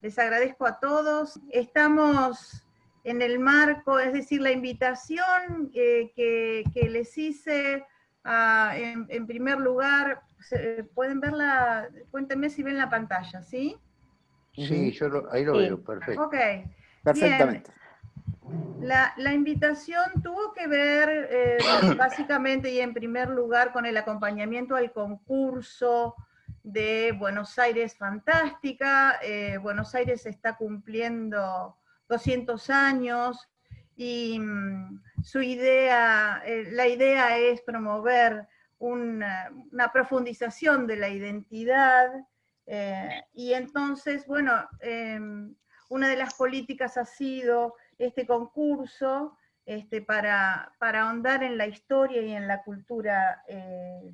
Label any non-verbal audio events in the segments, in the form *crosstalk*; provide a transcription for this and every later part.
Les agradezco a todos. Estamos en el marco, es decir, la invitación eh, que, les hice ah, en, primer lugar, pueden verla, cuéntenme si ven la pantalla, ¿sí? Sí, yo ahí lo veo, perfecto. Ok. Perfectamente. La, invitación tuvo que ver eh, básicamente y en primer lugar con el acompañamiento al concurso de Buenos Aires Fantástica. Eh, Buenos Aires está cumpliendo 200 años y mm, su idea, eh, la idea es promover una, profundización de la identidad y entonces, bueno, una de las políticas ha sido este concurso este, para, para, ahondar en la historia y en la cultura, eh,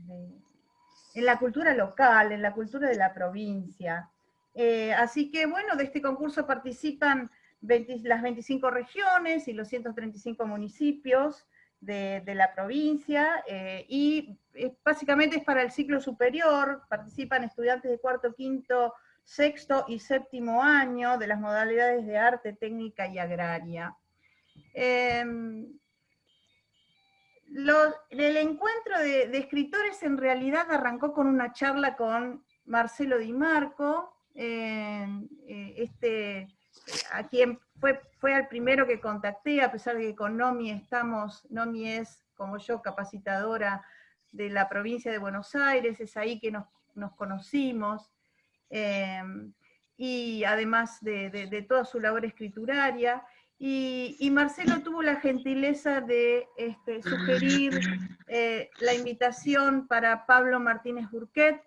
en la cultura local, en la cultura de la provincia. Eh, así que bueno, de este concurso participan las 25 regiones y los 135 municipios de, la provincia, eh, y básicamente es para el ciclo superior, participan estudiantes de cuarto, quinto, sexto y séptimo año de las modalidades de arte, técnica y agraria. El encuentro de, escritores en realidad arrancó con una charla con Marcelo Di Marco, em, eh, este, a quien fue, fue el primero que contacté, a pesar de que con Nomi estamos, Nomi es, como yo, capacitadora de la provincia de Buenos Aires, es ahí que nos, nos conocimos. Em, y además de, toda su labor escrituraria. Y, Marcelo tuvo la gentileza de este, sugerir eh, la invitación para Pablo Martínez Burquet,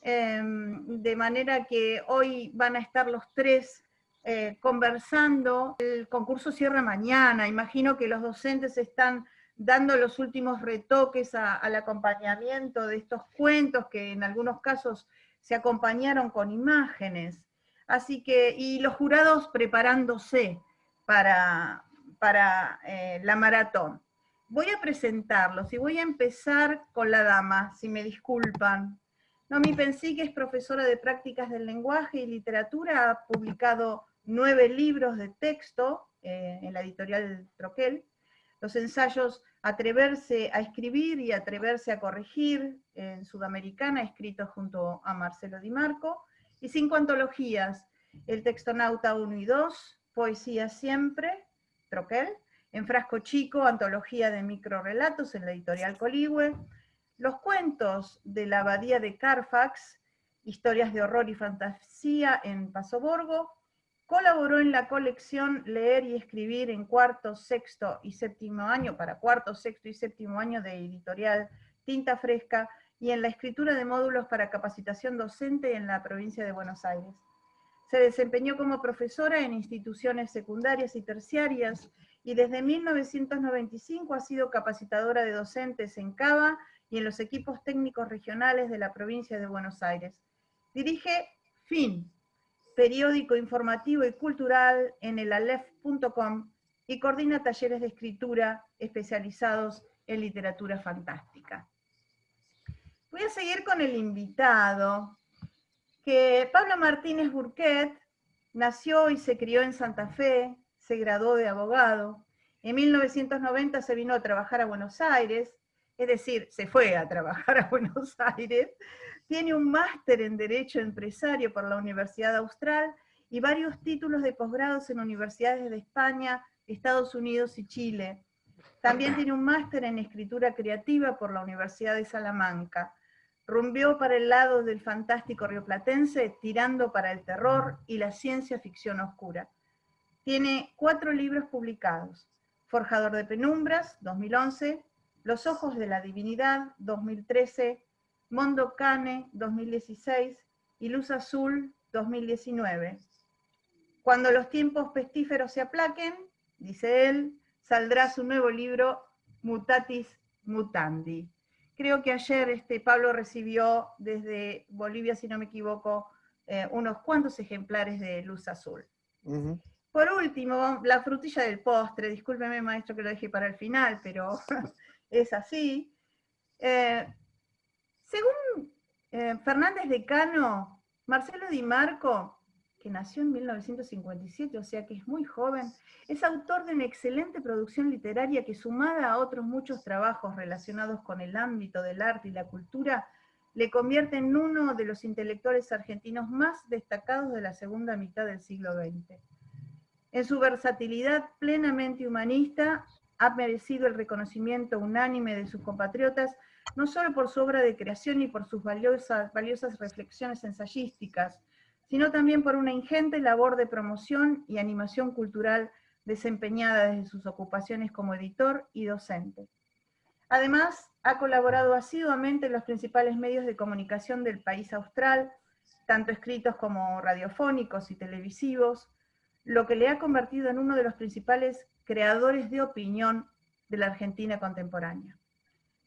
em, de manera que hoy van a estar los tres eh, conversando. El concurso cierra mañana, imagino que los docentes están dando los últimos retoques al acompañamiento de estos cuentos que en algunos casos se acompañaron con imágenes, así que, y los jurados preparándose para, para eh, la maratón. Voy a presentarlos y voy a empezar con la dama, si me disculpan. Nomi Pensí, que es profesora de prácticas del lenguaje y literatura, ha publicado nueve libros de texto eh, en la editorial Troquel. Los ensayos Atreverse a escribir y Atreverse a corregir, en Sudamericana, escrito junto a Marcelo Di Marco, y cinco antologías, El Textonauta 1 y 2, Poesía Siempre, Troquel, En Frasco Chico, antología de microrelatos en la editorial Coligüe, Los cuentos de la abadía de Carfax, historias de horror y fantasía en Paso Borgo, Colaboró en la colección Leer y Escribir en cuarto, sexto y séptimo año, para cuarto, sexto y séptimo año de editorial Tinta Fresca, y en la escritura de módulos para capacitación docente en la provincia de Buenos Aires. Se desempeñó como profesora en instituciones secundarias y terciarias, y desde 1995 ha sido capacitadora de docentes en CABA y en los equipos técnicos regionales de la provincia de Buenos Aires. Dirige FIN, periódico informativo y cultural en el alef.com y coordina talleres de escritura especializados en literatura fantástica. Voy a seguir con el invitado, que Pablo Martínez Burquet nació y se crió en Santa Fe, se graduó de abogado, en 1990 se vino a trabajar a Buenos Aires, es decir, se fue a trabajar a *laughs* Buenos Aires, tiene un máster en Derecho Empresario por la Universidad Austral y varios títulos de posgrados en universidades de España, Estados Unidos y Chile. También tiene un máster en Escritura Creativa por la Universidad de Salamanca. Rumbió para el lado del fantástico rioplatense, tirando para el terror y la ciencia ficción oscura. Tiene cuatro libros publicados. Forjador de Penumbras, 2011, Los Ojos de la Divinidad, 2013, Mondo Cane 2016 y Luz Azul 2019. Cuando los tiempos pestíferos se aplaquen, dice él, saldrá su nuevo libro Mutatis Mutandi. Creo que ayer este, Pablo recibió desde Bolivia, si no me equivoco, eh, unos cuantos ejemplares de Luz Azul. Por último, la frutilla del postre, discúlpeme maestro que lo dejé para el final, pero *laughs* es así. Eh, según eh, Fernández de Cano, Marcelo Di Marco que nació en 1957, o sea que es muy joven, es autor de una excelente producción literaria que sumada a otros muchos trabajos relacionados con el ámbito del arte y la cultura, le convierte en uno de los intelectuales argentinos más destacados de la segunda mitad del siglo XX. En su versatilidad plenamente humanista, ha merecido el reconocimiento unánime de sus compatriotas, no solo por su obra de creación y por sus valiosas, valiosas reflexiones ensayísticas, sino también por una ingente labor de promoción y animación cultural desempeñada desde sus ocupaciones como editor y docente. Además, ha colaborado asiduamente en los principales medios de comunicación del país austral, tanto escritos como radiofónicos y televisivos, lo que le ha convertido en uno de los principales creadores de opinión de la Argentina contemporánea.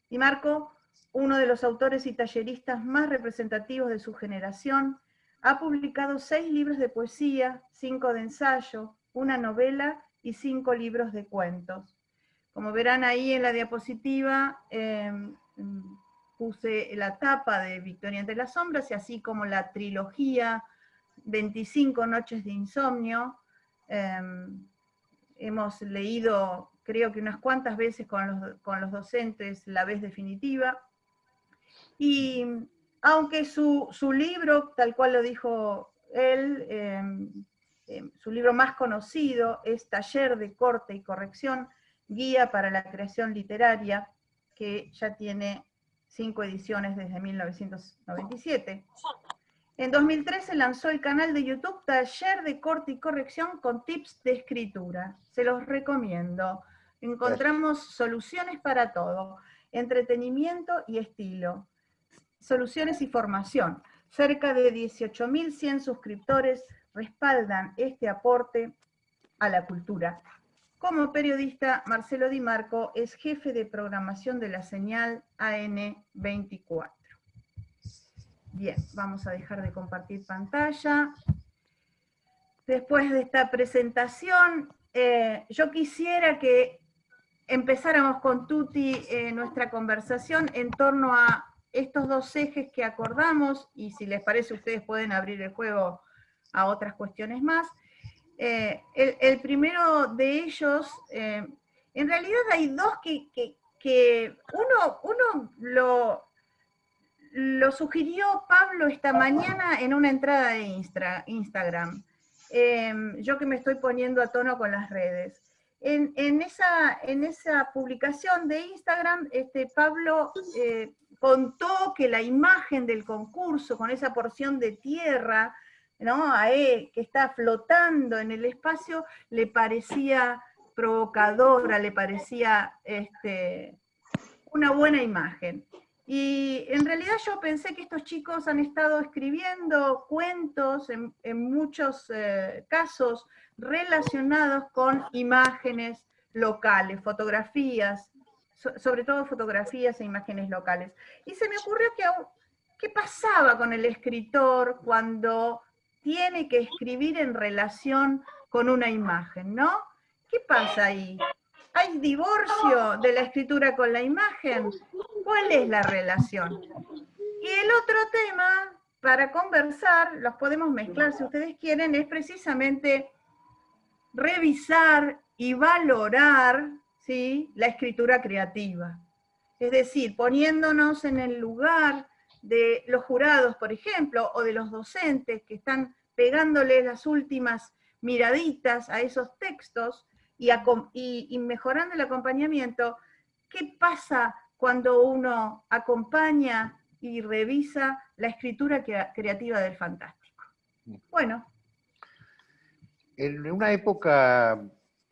Y Marco, uno de los autores y talleristas más representativos de su generación, ha publicado seis libros de poesía, cinco de ensayo, una novela y cinco libros de cuentos. Como verán ahí en la diapositiva, em, puse la tapa de Victoria entre las sombras, y así como la trilogía 25 noches de insomnio. Em, hemos leído, creo que unas cuantas veces con los, docentes, La vez definitiva. Y aunque su, libro, tal cual lo dijo él, em, su libro más conocido es Taller de Corte y Corrección, Guía para la Creación Literaria, que ya tiene cinco ediciones desde 1997. En 2013 lanzó el canal de YouTube Taller de Corte y Corrección con tips de escritura. Se los recomiendo. Encontramos soluciones para todo, entretenimiento y estilo, soluciones y formación. Cerca de 18.100 suscriptores respaldan este aporte a la cultura. Como periodista, Marcelo Di Marco es jefe de programación de la señal AN24. Bien, vamos a dejar de compartir pantalla. Después de esta presentación, eh, yo quisiera que empezáramos con Tuti eh, nuestra conversación en torno a estos dos ejes que acordamos, y si les parece ustedes pueden abrir el juego a otras cuestiones más. Eh, el, primero de ellos, eh, en realidad hay dos que, uno, uno lo, lo, sugirió Pablo esta mañana en una entrada de Instagram. Em, yo que me estoy poniendo a tono con las redes. En, esa, en esa publicación de Instagram, este, Pablo eh, contó que la imagen del concurso con esa porción de tierra ¿no? a que está flotando en el espacio, le parecía provocadora, le parecía este, una buena imagen. Y en realidad yo pensé que estos chicos han estado escribiendo cuentos, en, muchos eh, casos, relacionados con imágenes locales, fotografías, sobre todo fotografías e imágenes locales. Y se me ocurrió que, ¿qué pasaba con el escritor cuando tiene que escribir en relación con una imagen, ¿no? ¿Qué pasa ahí? ¿Hay divorcio de la escritura con la imagen? ¿Cuál es la relación? Y el otro tema, para conversar, los podemos mezclar si ustedes quieren, es precisamente revisar y valorar ¿sí? la escritura creativa. Es decir, poniéndonos en el lugar de los jurados, por ejemplo, o de los docentes que están pegándole las últimas miraditas a esos textos y, y, mejorando el acompañamiento, ¿qué pasa cuando uno acompaña y revisa la escritura creativa del fantástico? Bueno. En una época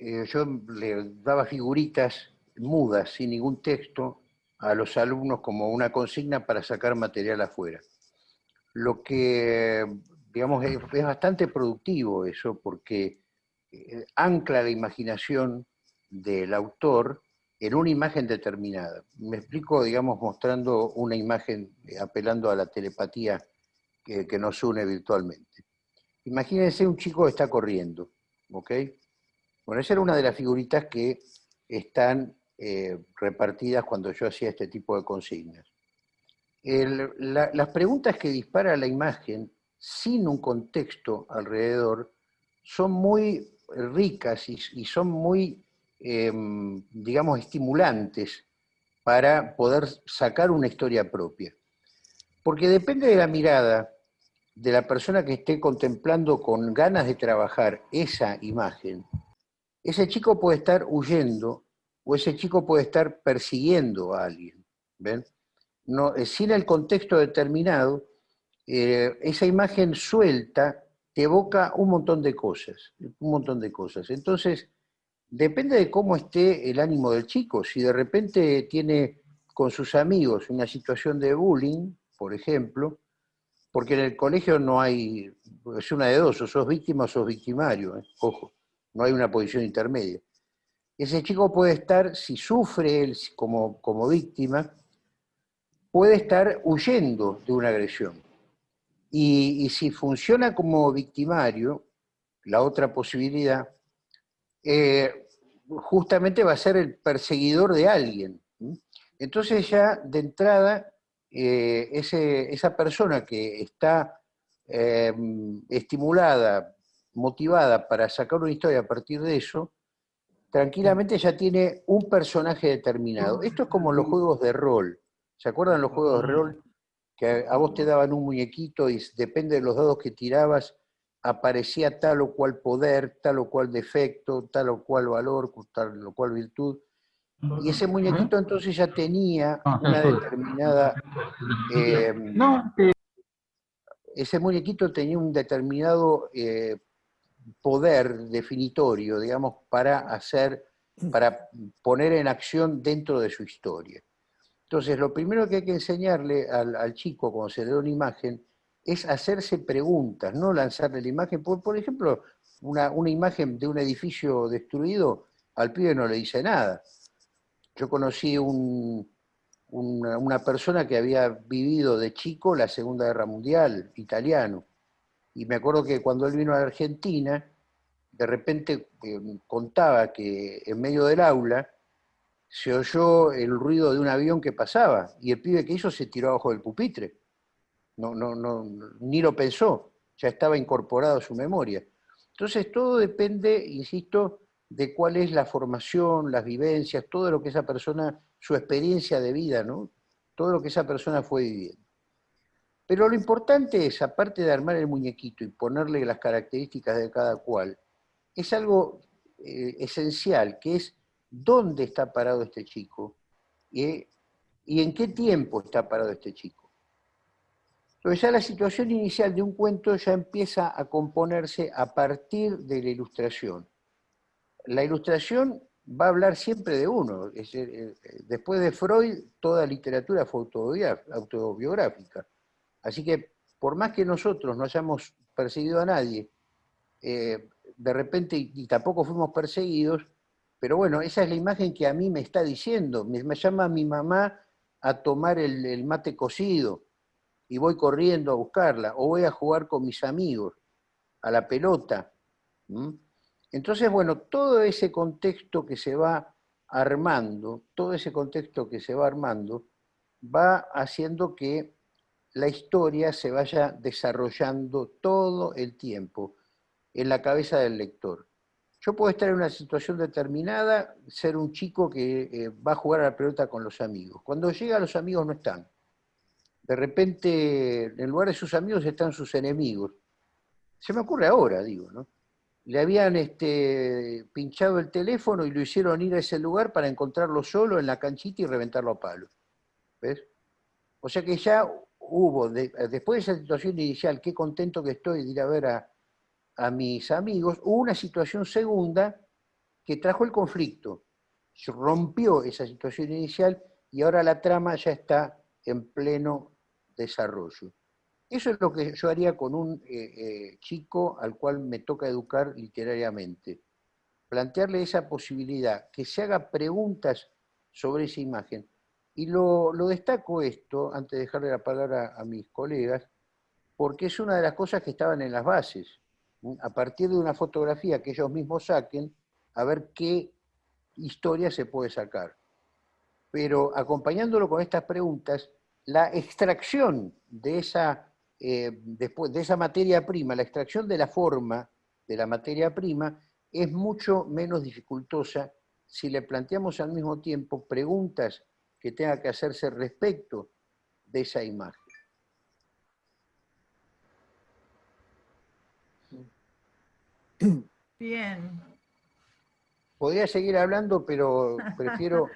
eh, yo le daba figuritas mudas, sin ningún texto, a los alumnos como una consigna para sacar material afuera. Lo que digamos, es, bastante productivo eso porque eh, ancla la imaginación del autor en una imagen determinada. Me explico, digamos, mostrando una imagen, eh, apelando a la telepatía que, nos une virtualmente. Imagínense un chico que está corriendo, ¿ok? Bueno, esa era una de las figuritas que están eh, repartidas cuando yo hacía este tipo de consignas. las preguntas que dispara la imagen sin un contexto alrededor, son muy ricas y, son muy, em, digamos, estimulantes para poder sacar una historia propia. Porque depende de la mirada de la persona que esté contemplando con ganas de trabajar esa imagen, ese chico puede estar huyendo o ese chico puede estar persiguiendo a alguien. ¿ven? No, eh, sin el contexto determinado, eh, esa imagen suelta te evoca un montón de cosas, un montón de cosas. Entonces, depende de cómo esté el ánimo del chico. Si de repente tiene con sus amigos una situación de bullying, por ejemplo, porque en el colegio no hay, es una de dos, o sos víctima o sos victimario, ¿eh? ojo, no hay una posición intermedia. Ese chico puede estar, si sufre él como, como víctima, puede estar huyendo de una agresión. Y, si funciona como victimario, la otra posibilidad, eh, justamente va a ser el perseguidor de alguien. Entonces ya de entrada, eh, esa persona que está em, estimulada, motivada para sacar una historia a partir de eso, tranquilamente ya tiene un personaje determinado. Esto es como los juegos de rol. ¿Se acuerdan los juegos de rol? Que a vos te daban un muñequito y depende de los dados que tirabas, aparecía tal o cual poder, tal o cual defecto, tal o cual valor, tal o cual virtud. Y ese muñequito entonces ya tenía ah, una determinada... Em, ese muñequito tenía un determinado eh, poder definitorio, digamos, para hacer, para poner en acción dentro de su historia. Entonces, lo primero que hay que enseñarle al, chico cuando se le da una imagen es hacerse preguntas, no lanzarle la imagen. Por, ejemplo, una, imagen de un edificio destruido, al pibe no le dice nada. Yo conocí una, una, persona que había vivido de chico la Segunda Guerra Mundial, italiano, y me acuerdo que cuando él vino a Argentina, de repente eh, contaba que en medio del aula se oyó el ruido de un avión que pasaba y el pibe que hizo se tiró abajo del pupitre. No, no, no, ni lo pensó, ya estaba incorporado a su memoria. Entonces todo depende, insisto, de cuál es la formación, las vivencias, todo lo que esa persona, su experiencia de vida, ¿no? Todo lo que esa persona fue viviendo. Pero lo importante es, aparte de armar el muñequito y ponerle las características de cada cual, es algo eh, esencial, que es dónde está parado este chico y en qué tiempo está parado este chico. Entonces ya la situación inicial de un cuento ya empieza a componerse a partir de la ilustración. La ilustración va a hablar siempre de uno. Eh, después de Freud, toda literatura fue autobiográfica. Así que por más que nosotros no hayamos perseguido a nadie, eh, de repente, y tampoco fuimos perseguidos, pero bueno, esa es la imagen que a mí me está diciendo. Me, llama mi mamá a tomar el, mate cocido y voy corriendo a buscarla, o voy a jugar con mis amigos, a la pelota. Entonces, bueno, todo ese contexto que se va armando, todo ese contexto que se va armando, va haciendo que la historia se vaya desarrollando todo el tiempo en la cabeza del lector. Yo puedo estar en una situación determinada, ser un chico que eh, va a jugar a la pelota con los amigos. Cuando llega los amigos no están. De repente, en lugar de sus amigos están sus enemigos. Se me ocurre ahora, digo, ¿no? Le habían este, pinchado el teléfono y lo hicieron ir a ese lugar para encontrarlo solo en la canchita y reventarlo a palo. ¿Ves? O sea que ya hubo, después de esa situación inicial, qué contento que estoy de ir a ver a, mis amigos, hubo una situación segunda que trajo el conflicto. Rompió esa situación inicial y ahora la trama ya está en pleno desarrollo. Eso es lo que yo haría con un eh, eh, chico al cual me toca educar literariamente. Plantearle esa posibilidad, que se haga preguntas sobre esa imagen. Y lo, destaco esto, antes de dejarle la palabra a mis colegas, porque es una de las cosas que estaban en las bases a partir de una fotografía que ellos mismos saquen, a ver qué historia se puede sacar. Pero acompañándolo con estas preguntas, la extracción de esa eh, después de esa materia prima, la extracción de la forma de la materia prima es mucho menos dificultosa si le planteamos al mismo tiempo preguntas que tenga que hacerse respecto de esa imagen. Bien. Podría seguir hablando, pero *laughs* prefiero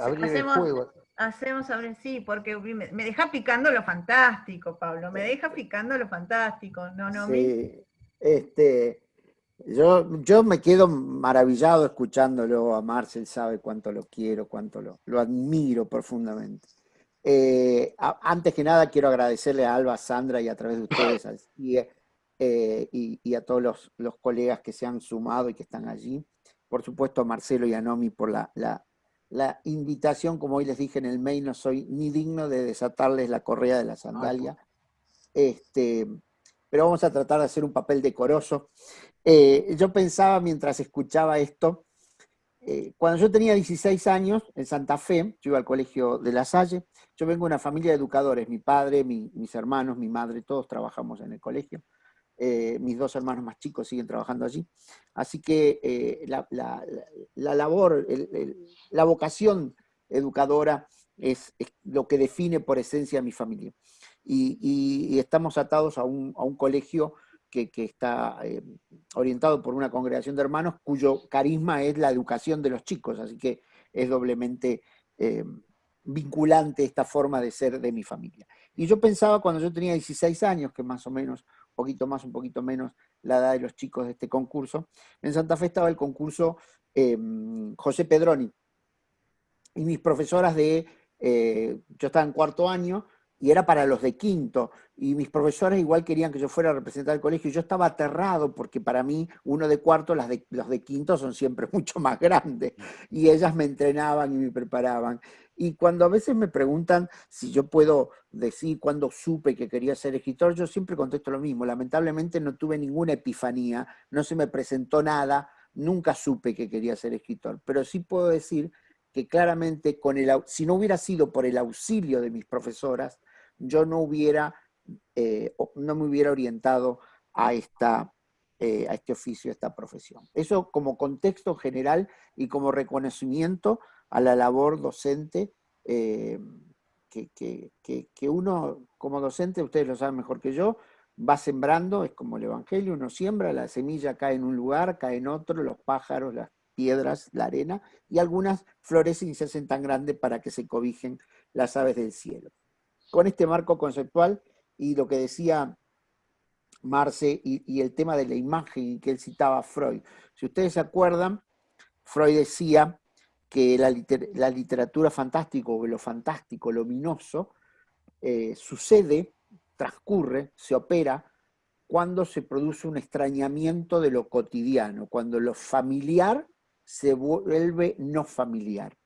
abrir el juego. Hacemos, abrir, sí, porque me, deja picando lo fantástico, Pablo, me deja picando lo fantástico. No, no, sí, este, yo, yo me quedo maravillado escuchándolo a Marcel, sabe cuánto lo quiero, cuánto lo, lo admiro profundamente. Eh, antes que nada quiero agradecerle a Alba, a Sandra y a través de ustedes al CIE eh, y, a todos los, los, colegas que se han sumado y que están allí. Por supuesto a Marcelo y a Nomi por la, la, la invitación, como hoy les dije en el mail, no soy ni digno de desatarles la correa de la sandalia. Este, pero vamos a tratar de hacer un papel decoroso. Eh, yo pensaba mientras escuchaba esto, eh, cuando yo tenía 16 años, en Santa Fe, yo iba al colegio de La Salle, yo vengo de una familia de educadores, mi padre, mis hermanos, mi madre, todos trabajamos en el colegio. Eh, mis dos hermanos más chicos siguen trabajando allí. Así que la, labor, la vocación educadora es, lo que define por esencia a mi familia. Y, estamos atados a un, colegio que, está eh, orientado por una congregación de hermanos cuyo carisma es la educación de los chicos, así que es doblemente eh, vinculante esta forma de ser de mi familia. Y yo pensaba cuando yo tenía 16 años, que más o menos, un poquito más, un poquito menos, la edad de los chicos de este concurso, en Santa Fe estaba el concurso em, José Pedroni, y mis profesoras de, eh, yo estaba en cuarto año, y era para los de quinto, y mis profesores igual querían que yo fuera a representar el colegio, y yo estaba aterrado porque para mí uno de cuarto, las de, los de quinto son siempre *laughs* mucho más grandes, y ellas me entrenaban y me preparaban. Y cuando a veces me preguntan si yo puedo decir cuándo supe que quería ser escritor, yo siempre contesto lo mismo, lamentablemente no tuve ninguna epifanía, no se me presentó nada, nunca supe que quería ser escritor, pero sí puedo decir que claramente con el, si no hubiera sido por el auxilio de mis profesoras, yo no hubiera, eh, no me hubiera orientado a, esta, eh, a este oficio, a esta profesión. Eso como contexto general y como reconocimiento a la labor docente eh, que, que, uno como docente, ustedes lo saben mejor que yo, va sembrando, es como el Evangelio, uno siembra, la semilla cae en un lugar, cae en otro, los pájaros, las piedras, la arena, y algunas florecen y se hacen tan grandes para que se cobijen las aves del cielo con este marco conceptual y lo que decía Marce y, el tema de la imagen que él citaba Freud. Si ustedes se acuerdan, Freud decía que la, literatura fantástica o lo fantástico, luminoso, eh, sucede, transcurre, se opera cuando se produce un extrañamiento de lo cotidiano, cuando lo familiar se vuelve no familiar.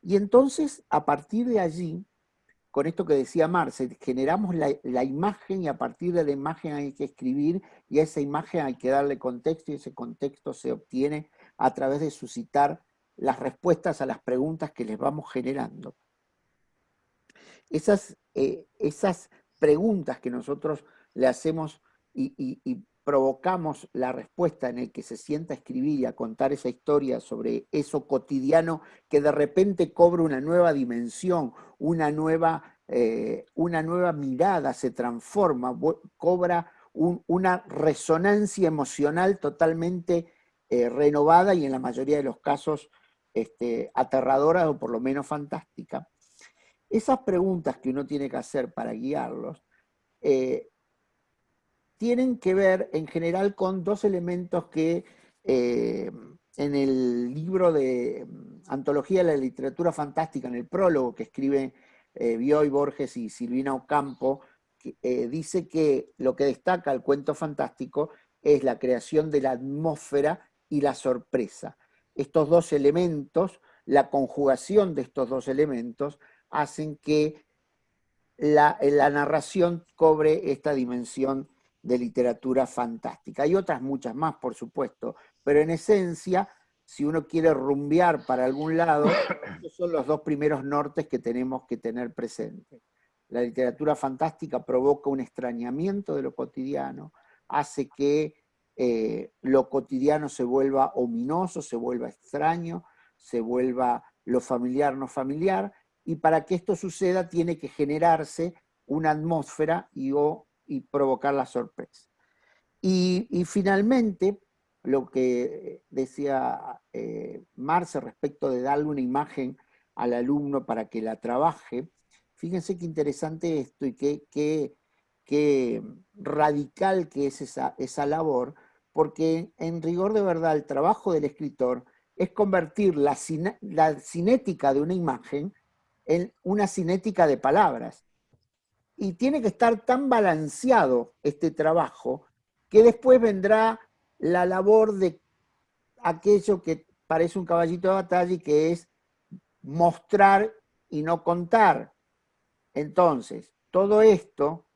Y entonces, a partir de allí, con esto que decía Marce, generamos la, imagen y a partir de la imagen hay que escribir y a esa imagen hay que darle contexto y ese contexto se obtiene a través de suscitar las respuestas a las preguntas que les vamos generando. Esas, eh, esas preguntas que nosotros le hacemos y, y, provocamos la respuesta en el que se sienta a escribir y a contar esa historia sobre eso cotidiano que de repente cobra una nueva dimensión, una nueva, eh, una nueva mirada, se transforma, cobra una resonancia emocional totalmente eh, renovada y en la mayoría de los casos este, aterradora o por lo menos fantástica. Esas preguntas que uno tiene que hacer para guiarlos eh, tienen que ver en general con dos elementos que eh, en el libro de mm, Antología de la Literatura Fantástica, en el prólogo que escribe eh, Bioy Borges y Silvina Ocampo, eh, dice que lo que destaca el cuento fantástico es la creación de la atmósfera y la sorpresa. Estos dos elementos, la conjugación de estos dos elementos, hacen que la, la narración cobre esta dimensión de literatura fantástica. Hay otras muchas más, por supuesto, pero en esencia, si uno quiere rumbear para algún lado, *coughs* estos son los dos primeros nortes que tenemos que tener presentes. la literatura fantástica provoca un extrañamiento de lo cotidiano, hace que eh, lo cotidiano se vuelva ominoso, se vuelva extraño, se vuelva lo familiar no familiar, y para que esto suceda tiene que generarse una atmósfera y, y provocar la sorpresa. Y, finalmente, lo que decía eh, Marce respecto de darle una imagen al alumno para que la trabaje, fíjense qué interesante esto y qué, qué, radical que es esa, esa labor, porque en rigor de verdad el trabajo del escritor es convertir la cinética de una imagen en una cinética de palabras. Y tiene que estar tan balanceado este trabajo que después vendrá la labor de aquello que parece un caballito de batalla y que es mostrar y no contar. Entonces, todo esto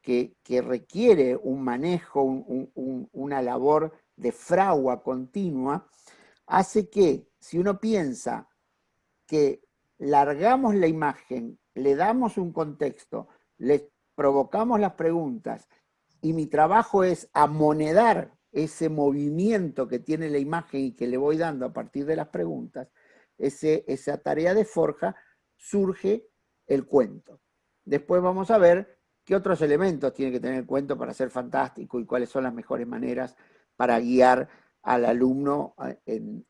que, requiere un manejo, una labor de fragua continua, hace que si uno piensa que largamos la imagen, le damos un contexto, le provocamos las preguntas y mi trabajo es amonedar ese movimiento que tiene la imagen y que le voy dando a partir de las preguntas, esa tarea de forja, surge el cuento. Después vamos a ver qué otros elementos tiene que tener el cuento para ser fantástico y cuáles son las mejores maneras para guiar al alumno en,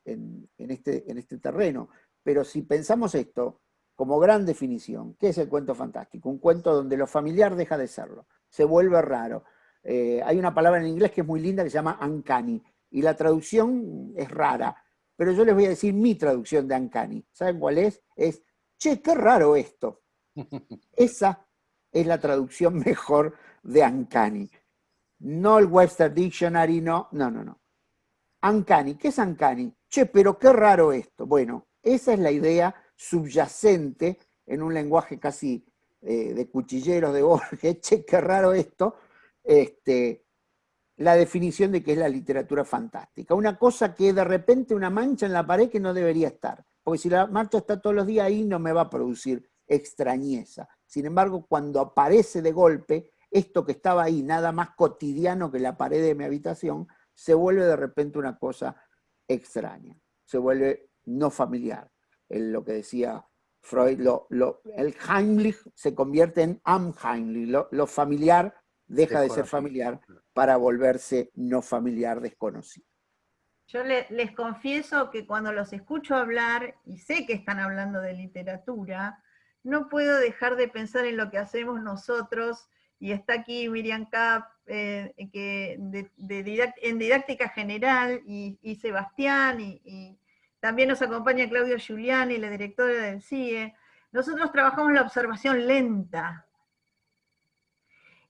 este, en este terreno. Pero si pensamos esto como gran definición, ¿qué es el cuento fantástico? Un cuento donde lo familiar deja de serlo, se vuelve raro. Eh, hay una palabra en inglés que es muy linda que se llama uncanny, y la traducción es rara, pero yo les voy a decir mi traducción de uncanny. ¿Saben cuál es? Es, che, qué raro esto. *laughs* Esa es la traducción *laughs* mejor de uncanny. No el Webster Dictionary, no, no, no, no. Uncanny, ¿qué es uncanny? Che, pero qué raro esto. Bueno, esa es la idea subyacente en un lenguaje casi eh, de cuchilleros de Borges, *laughs* che, qué raro esto, este, la definición de qué es la literatura fantástica. Una cosa que de repente una mancha en la pared que no debería estar, porque si la mancha está todos los días ahí no me va a producir extrañeza. Sin embargo, cuando aparece de golpe, esto que estaba ahí, nada más cotidiano que la pared de mi habitación, se vuelve de repente una cosa extraña, se vuelve no familiar. Lo que decía Freud, lo, el Heimlich se convierte en Amheimlich, lo, familiar deja de ser familiar para volverse no familiar desconocido. Yo les confieso que cuando los escucho hablar, y sé que están hablando de literatura, no puedo dejar de pensar en lo que hacemos nosotros, y está aquí Miriam Kapp, eh, que en didáctica general, y, Sebastián, y, también nos acompaña Claudio Giuliani, la directora del CIE. Nosotros trabajamos la observación lenta,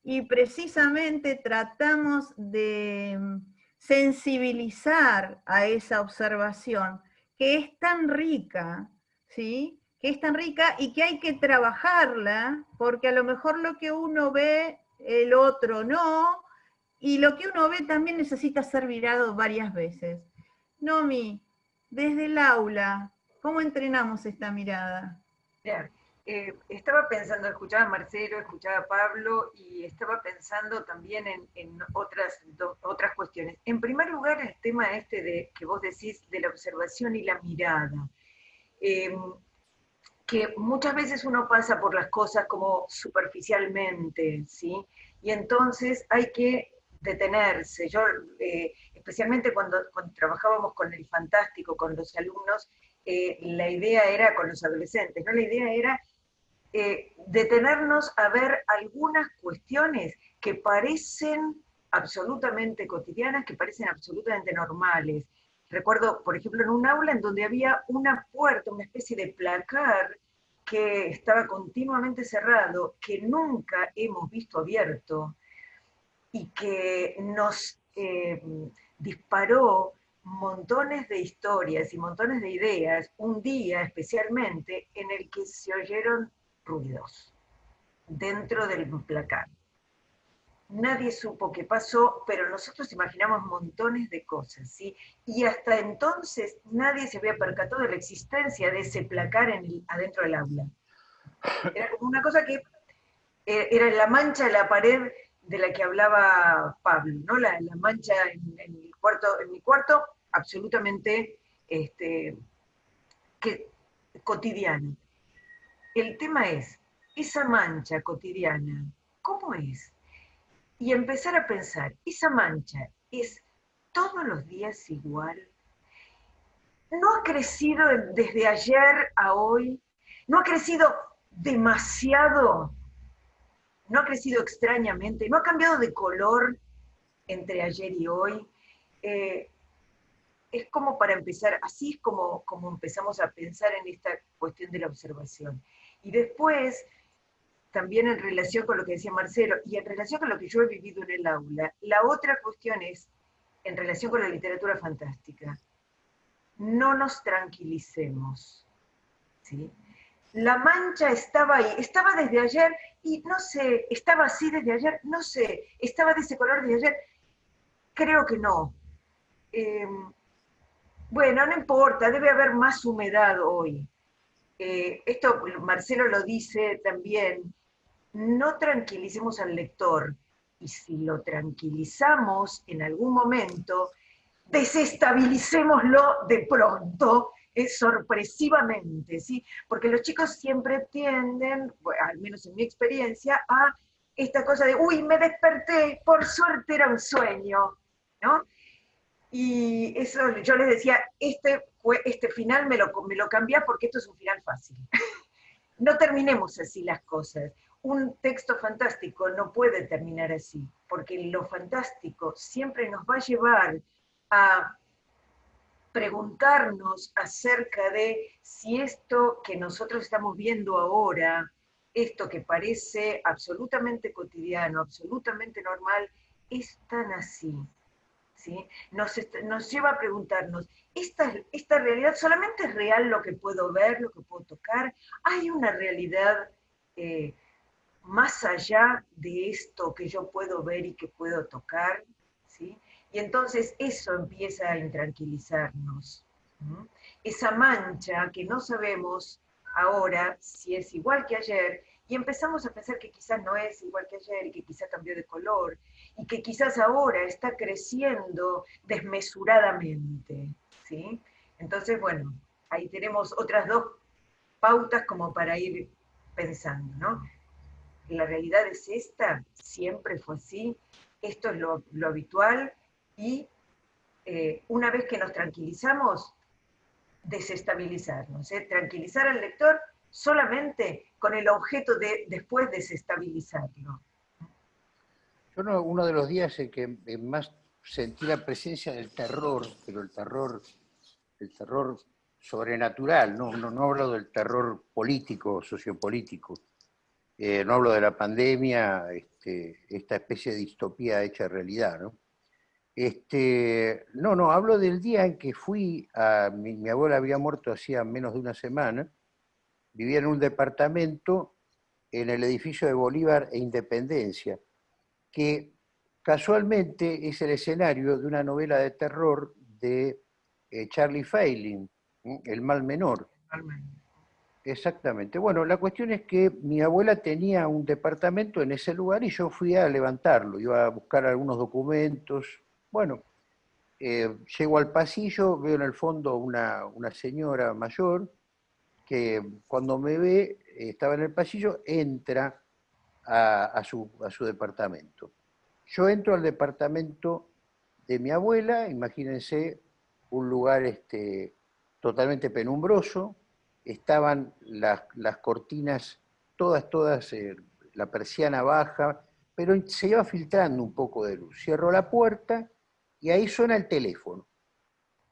y precisamente tratamos de sensibilizar a esa observación, que es tan rica, ¿sí? que es tan rica y que hay que trabajarla, porque a lo mejor lo que uno ve, el otro no, y lo que uno ve también necesita ser mirado varias veces. Nomi, desde el aula, ¿cómo entrenamos esta mirada? Eh, estaba pensando, escuchaba a Marcelo, escuchaba a Pablo y estaba pensando también en, otras, otras cuestiones. En primer lugar, el tema este de que vos decís de la observación y la mirada. Eh, que muchas veces uno pasa por las cosas como superficialmente, ¿sí? Y entonces hay que detenerse. Yo, eh, especialmente cuando, trabajábamos con el fantástico, con los alumnos, eh, la idea era, con los adolescentes, ¿no? La idea era eh, detenernos a ver algunas cuestiones que parecen absolutamente cotidianas, que parecen absolutamente normales, Recuerdo, por ejemplo, en un aula en donde había una puerta, una especie de placar que estaba continuamente cerrado, que nunca hemos visto abierto y que nos eh, disparó montones de historias y montones de ideas, un día especialmente en el que se oyeron ruidos dentro del placar nadie supo qué pasó, pero nosotros imaginamos montones de cosas, ¿sí? Y hasta entonces nadie se había percatado de la existencia de ese placar en adentro del aula. Era como una cosa que eh, era la mancha de la pared de la que hablaba Pablo, ¿no? La, mancha en, en, cuarto, en mi cuarto, absolutamente este, que, cotidiana. El tema es, esa mancha cotidiana, ¿cómo es? Y empezar a pensar, esa mancha es todos los días igual. No ha crecido desde ayer a hoy, no ha crecido demasiado, no ha crecido extrañamente, no ha cambiado de color entre ayer y hoy. Eh, es como para empezar, así es como, como empezamos a pensar en esta cuestión de la observación. Y después, también en relación con lo que decía Marcelo, y en relación con lo que yo he vivido en el aula, la otra cuestión es, en relación con la literatura fantástica, no nos tranquilicemos. ¿sí? La mancha estaba ahí, estaba desde ayer, y no sé, estaba así desde ayer, no sé, estaba de ese color desde ayer, creo que no. Em, bueno, no importa, debe haber más humedad hoy. Eh, esto Marcelo lo dice también, no tranquilicemos al lector, y si lo tranquilizamos en algún momento, desestabilicémoslo de pronto, eh, sorpresivamente, ¿sí? Porque los chicos siempre tienden, al menos en mi experiencia, a esta cosa de, uy, me desperté, por suerte era un sueño, ¿no? Y eso yo les decía, este, este final me lo, me lo cambia porque esto es un final fácil. *laughs* no terminemos así las cosas. Un texto fantástico no puede terminar así, porque lo fantástico siempre nos va a llevar a preguntarnos acerca de si esto que nosotros estamos viendo ahora, esto que parece absolutamente cotidiano, absolutamente normal, es tan así nos, lleva a preguntarnos, ¿esta, ¿esta realidad solamente es real lo que puedo ver, lo que puedo tocar? ¿Hay una realidad eh, más allá de esto que yo puedo ver y que puedo tocar? ¿sí? Y entonces eso empieza a intranquilizarnos. Esa mancha que no sabemos ahora si es igual que ayer, y empezamos a pensar que quizás no es igual que ayer y que quizás cambió de color y que quizás ahora está creciendo desmesuradamente. ¿sí? Entonces, bueno, ahí tenemos otras dos pautas como para ir pensando, ¿no? La realidad es esta, siempre fue así, esto es lo, habitual y eh, una vez que nos tranquilizamos, desestabilizarnos, ¿eh? tranquilizar al lector solamente con el objeto de después desestabilizarlo. Yo uno de los días en que más sentí la presencia del terror, pero el terror, el terror sobrenatural, no, no, hablo del terror político, sociopolítico, eh, no hablo de la pandemia, este, esta especie de distopía hecha realidad, ¿no? Este, no, no, hablo del día en que fui a, mi abuela había muerto hacía menos de una semana, vivía en un departamento en el edificio de Bolívar e Independencia, que casualmente es el escenario de una novela de terror de eh, Charlie Failing, El mal menor. Exactamente. Bueno, la cuestión es que mi abuela tenía un departamento en ese lugar y yo fui a levantarlo, iba a buscar algunos documentos. Bueno, eh, llego al pasillo, veo en el fondo una, una señora mayor que cuando me ve, estaba en el pasillo, entra a, su, departamento. Yo entro al departamento de mi abuela, imagínense un lugar este, totalmente penumbroso, estaban las, cortinas todas, todas, eh, la persiana baja, pero se iba filtrando un poco de luz. Cierro la puerta y ahí suena el teléfono.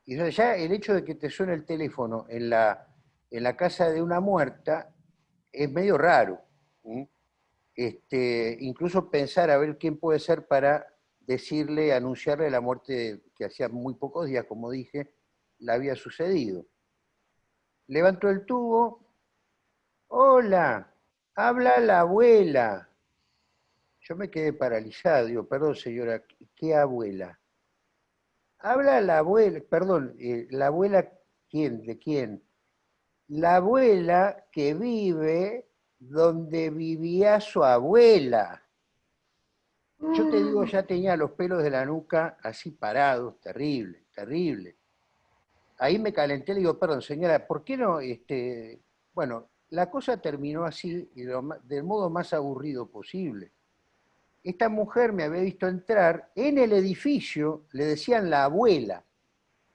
Y ya el hecho de que te suene el teléfono en la, en la casa de una muerta es medio raro. Este, incluso pensar a ver quién puede ser para decirle, anunciarle la muerte que hacía muy pocos días, como dije, la había sucedido. Levantó el tubo. Hola, habla la abuela. Yo me quedé paralizado, digo, perdón señora, ¿qué abuela? Habla la abuela, perdón, eh, la abuela, ¿quién? ¿De quién? la abuela que vive donde vivía su abuela. Yo te digo, ya tenía los pelos de la nuca así parados, terrible, terrible. Ahí me calenté, le digo, perdón, señora, ¿por qué no? Este, bueno, la cosa terminó así, y del modo más aburrido posible. Esta mujer me había visto entrar en el edificio, le decían la abuela,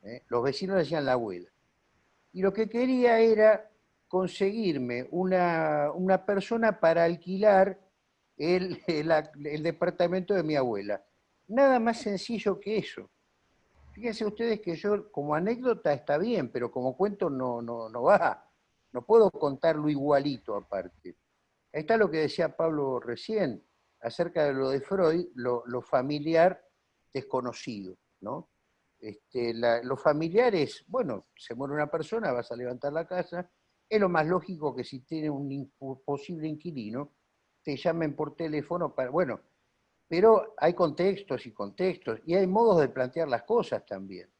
¿eh? los vecinos le decían la abuela. Y lo que quería era conseguirme una, una persona para alquilar el, el, departamento de mi abuela. Nada más sencillo que eso. Fíjense ustedes que yo, como anécdota está bien, pero como cuento no, no, no va. No puedo contarlo igualito aparte. Ahí está lo que decía Pablo recién, acerca de lo de Freud, lo, familiar desconocido, ¿no? Este, lo familiar es, bueno, se muere una persona, vas a levantar la casa, es lo más lógico que si tiene un posible inquilino, te llamen por teléfono para, bueno, pero hay contextos y contextos, y hay modos de plantear las cosas también.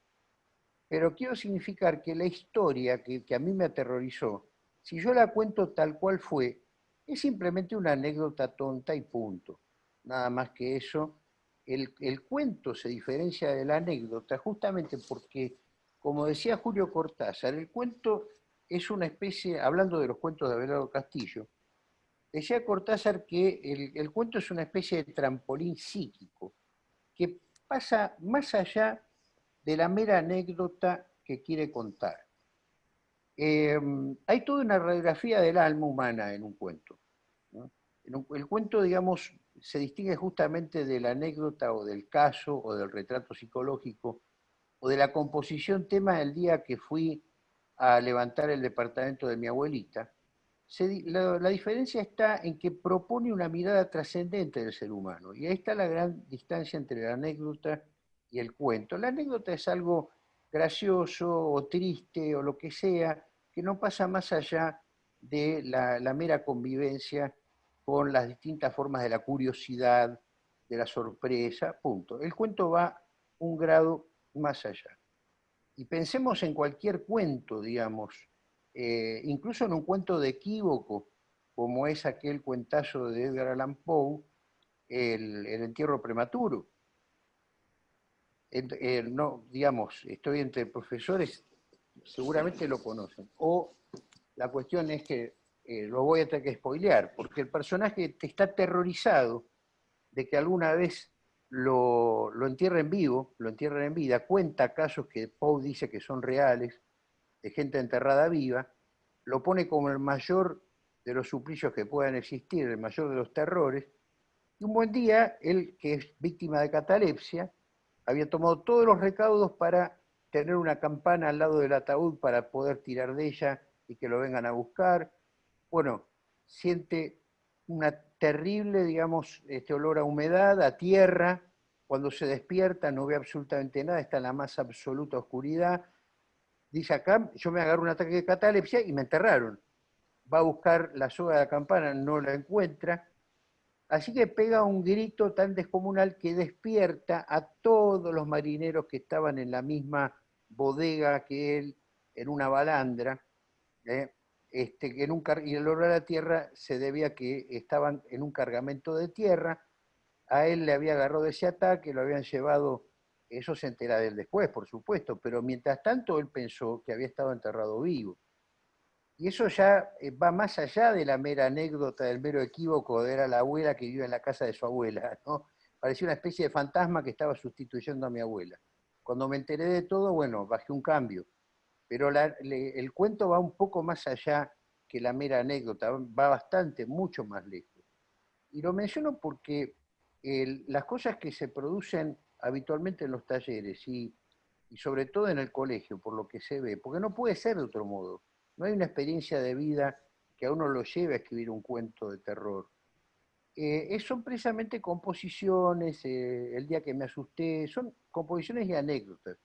Pero quiero significar que la historia que, a mí me aterrorizó, si yo la cuento tal cual fue, es simplemente una anécdota tonta y punto. Nada más que eso. El, cuento se diferencia de la anécdota justamente porque, como decía Julio Cortázar, el cuento es una especie, hablando de los cuentos de Abelardo Castillo, decía Cortázar que el, cuento es una especie de trampolín psíquico, que pasa más allá de la mera anécdota que quiere contar. Em, hay toda una radiografía del alma humana en un cuento. El cuento, digamos, se distingue justamente de la anécdota o del caso o del retrato psicológico o de la composición tema del día que fui a levantar el departamento de mi abuelita. la, diferencia está en que propone una mirada trascendente del ser humano y ahí está la gran distancia entre la anécdota y el cuento. La anécdota es algo gracioso o triste o lo que sea, que no pasa más allá de la, mera convivencia con las distintas formas de la curiosidad, de la sorpresa, punto. El cuento va un grado más allá. Y pensemos en cualquier cuento, digamos, eh, incluso en un cuento de equívoco, como es aquel cuentazo de Edgar Allan Poe, el entierro prematuro no, digamos, estoy entre profesores, seguramente lo conocen. O la cuestión es que eh, lo voy a tener que spoilear, porque el personaje está aterrorizado de que alguna vez lo, lo entierren vivo, lo entierren en vida, cuenta casos que Poe dice que son reales, de gente enterrada viva, lo pone como el mayor de los suplicios que puedan existir, el mayor de los terrores, y un buen día, él que es víctima de catalepsia, había tomado todos los recaudos para tener una campana al lado del ataúd para poder tirar de ella y que lo vengan a buscar. Bueno, siente una terrible, digamos, este olor a humedad, a tierra. Cuando se despierta no ve absolutamente nada, está en la más absoluta oscuridad. Dice acá, yo me agarro un ataque de catalepsia y me enterraron. Va a buscar la soga de la campana, no la encuentra. Así que pega un grito tan descomunal que despierta a todos los marineros que estaban en la misma bodega que él, en una balandra, ¿eh? Este, en un y el olor a la tierra se debía a que estaban en un cargamento de tierra, a él le había agarrado ese ataque, lo habían llevado, eso se entera de él después, por supuesto, pero mientras tanto él pensó que había estado enterrado vivo. Y eso ya eh, va más allá de la mera anécdota del mero equívoco de era la abuela que vive en la casa de su abuela, *laughs* ¿no? Parecía una especie de fantasma que estaba sustituyendo a mi abuela. Cuando me enteré de todo, bueno, bajé un cambio. Pero el cuento va un poco más allá que la mera anécdota, va bastante, mucho más lejos. Y lo menciono porque las cosas que se producen habitualmente en los talleres y, sobre todo en el colegio, por lo que se ve, porque no puede ser de otro modo no hay una experiencia de vida que a uno lo lleve a escribir un cuento de terror. Eh, son precisamente composiciones, eh, el día que me asusté, son composiciones y anécdotas.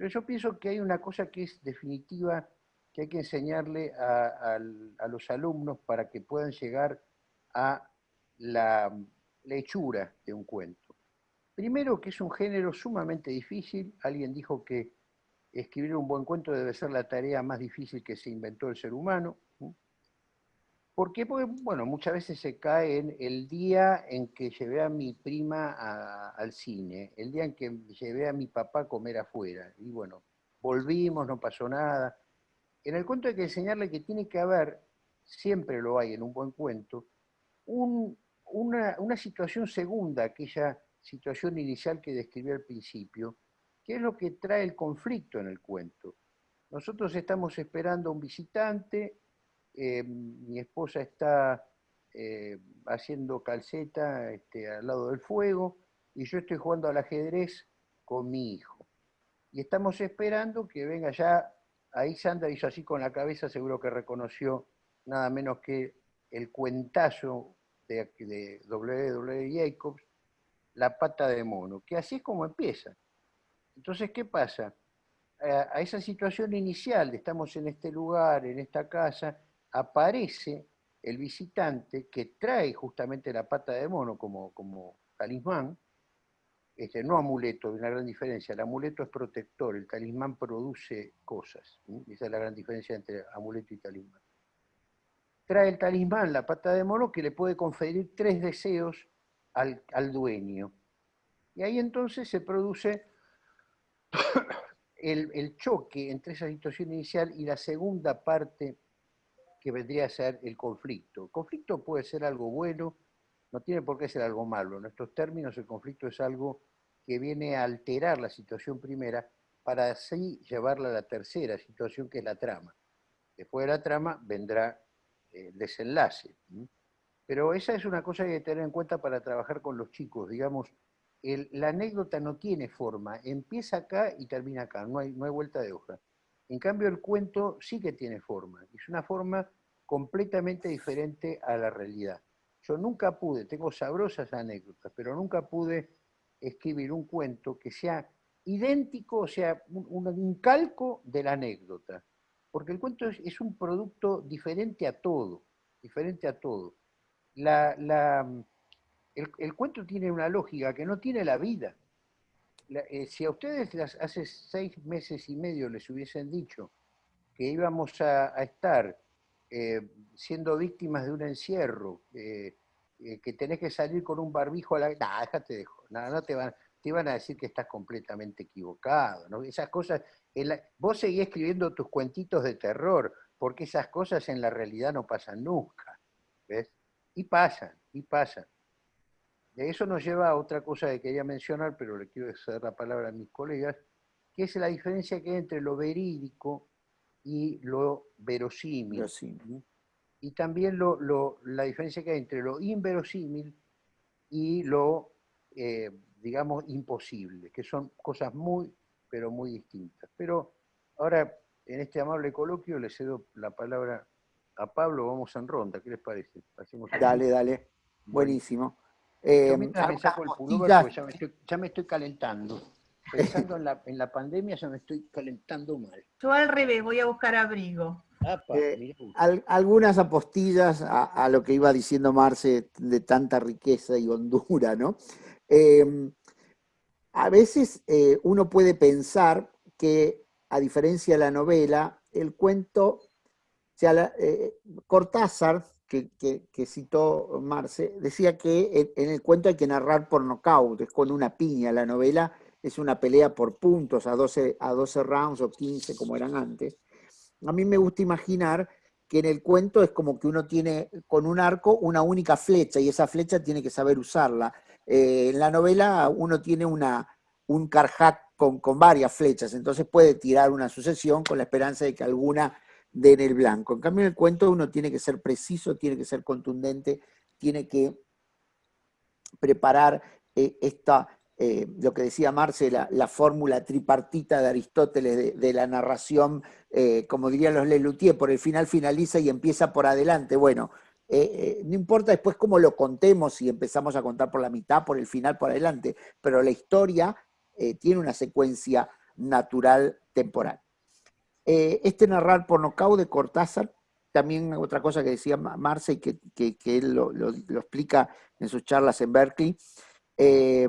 Pero yo pienso que hay una cosa que es definitiva, que hay que enseñarle a, los alumnos para que puedan llegar a la, la hechura de un cuento. Primero, que es un género sumamente difícil. Alguien dijo que escribir un buen cuento debe ser la tarea más difícil que se inventó el ser humano, ¿Por qué? Porque, bueno, muchas veces se cae en el día en que llevé a mi prima al cine, el día en que llevé a mi papá a comer afuera. Y bueno, volvimos, no pasó nada. En el cuento hay que enseñarle que tiene que haber, siempre lo hay en un buen cuento, una, una situación segunda, aquella situación inicial que describí al principio, que es lo que trae el conflicto en el cuento. Nosotros estamos esperando a un visitante, eh, mi esposa está eh, haciendo calceta este, al lado del fuego y yo estoy jugando al ajedrez con mi hijo. Y estamos esperando que venga ya, ahí Sandra hizo así con la cabeza, seguro que reconoció nada menos que el cuentazo de, de W.W. Jacobs, La pata de mono, que así es como empieza. Entonces, ¿qué pasa? A esa situación inicial, estamos en este lugar, en esta casa, aparece el visitante que trae justamente la pata de mono como, como talismán, este, no amuleto, hay una gran diferencia, el amuleto es protector, el talismán produce cosas, esa es la gran diferencia entre amuleto y talismán. Trae el talismán, la pata de mono, que le puede conferir tres deseos al, al dueño. Y ahí entonces se produce *coughs* el, el choque entre esa situación inicial y la segunda parte que vendría a ser el conflicto. El conflicto puede ser algo bueno, no tiene por qué ser algo malo. En estos términos, el conflicto es algo que viene a alterar la situación primera para así llevarla a la tercera situación, que es la trama. Después de la trama vendrá el desenlace. Pero esa es una cosa que hay que tener en cuenta para trabajar con los chicos. Digamos, la anécdota no tiene forma, empieza acá y termina acá, no hay, no hay vuelta de hoja. En cambio, el cuento sí que tiene forma, es una forma completamente diferente a la realidad. Yo nunca pude, tengo sabrosas anécdotas, pero nunca pude escribir un cuento que sea idéntico, o sea, un, calco de la anécdota. Porque el cuento es, un producto diferente a todo, diferente a todo. el, el, cuento tiene una lógica que no tiene la vida. Eh, si a ustedes hace seis meses y medio les hubiesen dicho que íbamos a, estar eh, siendo víctimas de un encierro, eh, que tenés que salir con un barbijo a la... No, déjate de no, no te van, te van a decir que estás completamente equivocado, ¿no? Esas cosas, vos seguís escribiendo tus cuentitos de terror, porque esas cosas en la realidad no pasan nunca, ¿ves? Y pasan, y pasan. Eso nos lleva a otra cosa que quería mencionar, pero le quiero ceder la palabra a mis colegas, que es la diferencia que hay entre lo verídico y lo verosímil. Y también la diferencia que hay entre lo inverosímil y lo, eh, digamos, imposible, que son cosas muy, pero muy distintas. Pero ahora, en este amable coloquio, le cedo la palabra a Pablo, vamos en ronda, ¿qué les parece? dale, dale, buenísimo. Eh, mientras me saco el pullover, porque ya me, estoy, calentando. *laughs* Pensando en la, en la pandemia ya me estoy calentando mal. Yo al revés, voy a buscar abrigo. Eh, algunas apostillas a, lo que iba diciendo Marce de tanta riqueza y hondura, ¿no? Em, a veces eh, uno puede pensar que, a diferencia de la novela, el cuento, o sea, Cortázar que, citó Marce, decía que en, el cuento hay que narrar por nocaut, es con una piña, la novela es una pelea por puntos a 12, a 12 rounds o 15 como eran antes. A mí me gusta imaginar que en el cuento es como que uno tiene con un arco una única flecha y esa flecha tiene que saber usarla. Eh, en la novela uno tiene una, un carjac con, con varias flechas, entonces puede tirar una sucesión con la esperanza de que alguna de en el blanco. En cambio, en el cuento uno tiene que ser preciso, tiene que ser contundente, tiene que preparar eh, esta, eh, lo que decía Marce, la, fórmula tripartita de Aristóteles de, la narración, eh, como dirían los Lelutier, por el final finaliza y empieza por adelante. Bueno, no importa después cómo lo contemos, si empezamos a contar por la mitad, por el final, por adelante, pero la historia tiene una secuencia natural temporal. Eh, este narrar por nocaut de Cortázar, también otra cosa que decía Marce y que, él lo, explica en sus charlas en Berkeley, eh,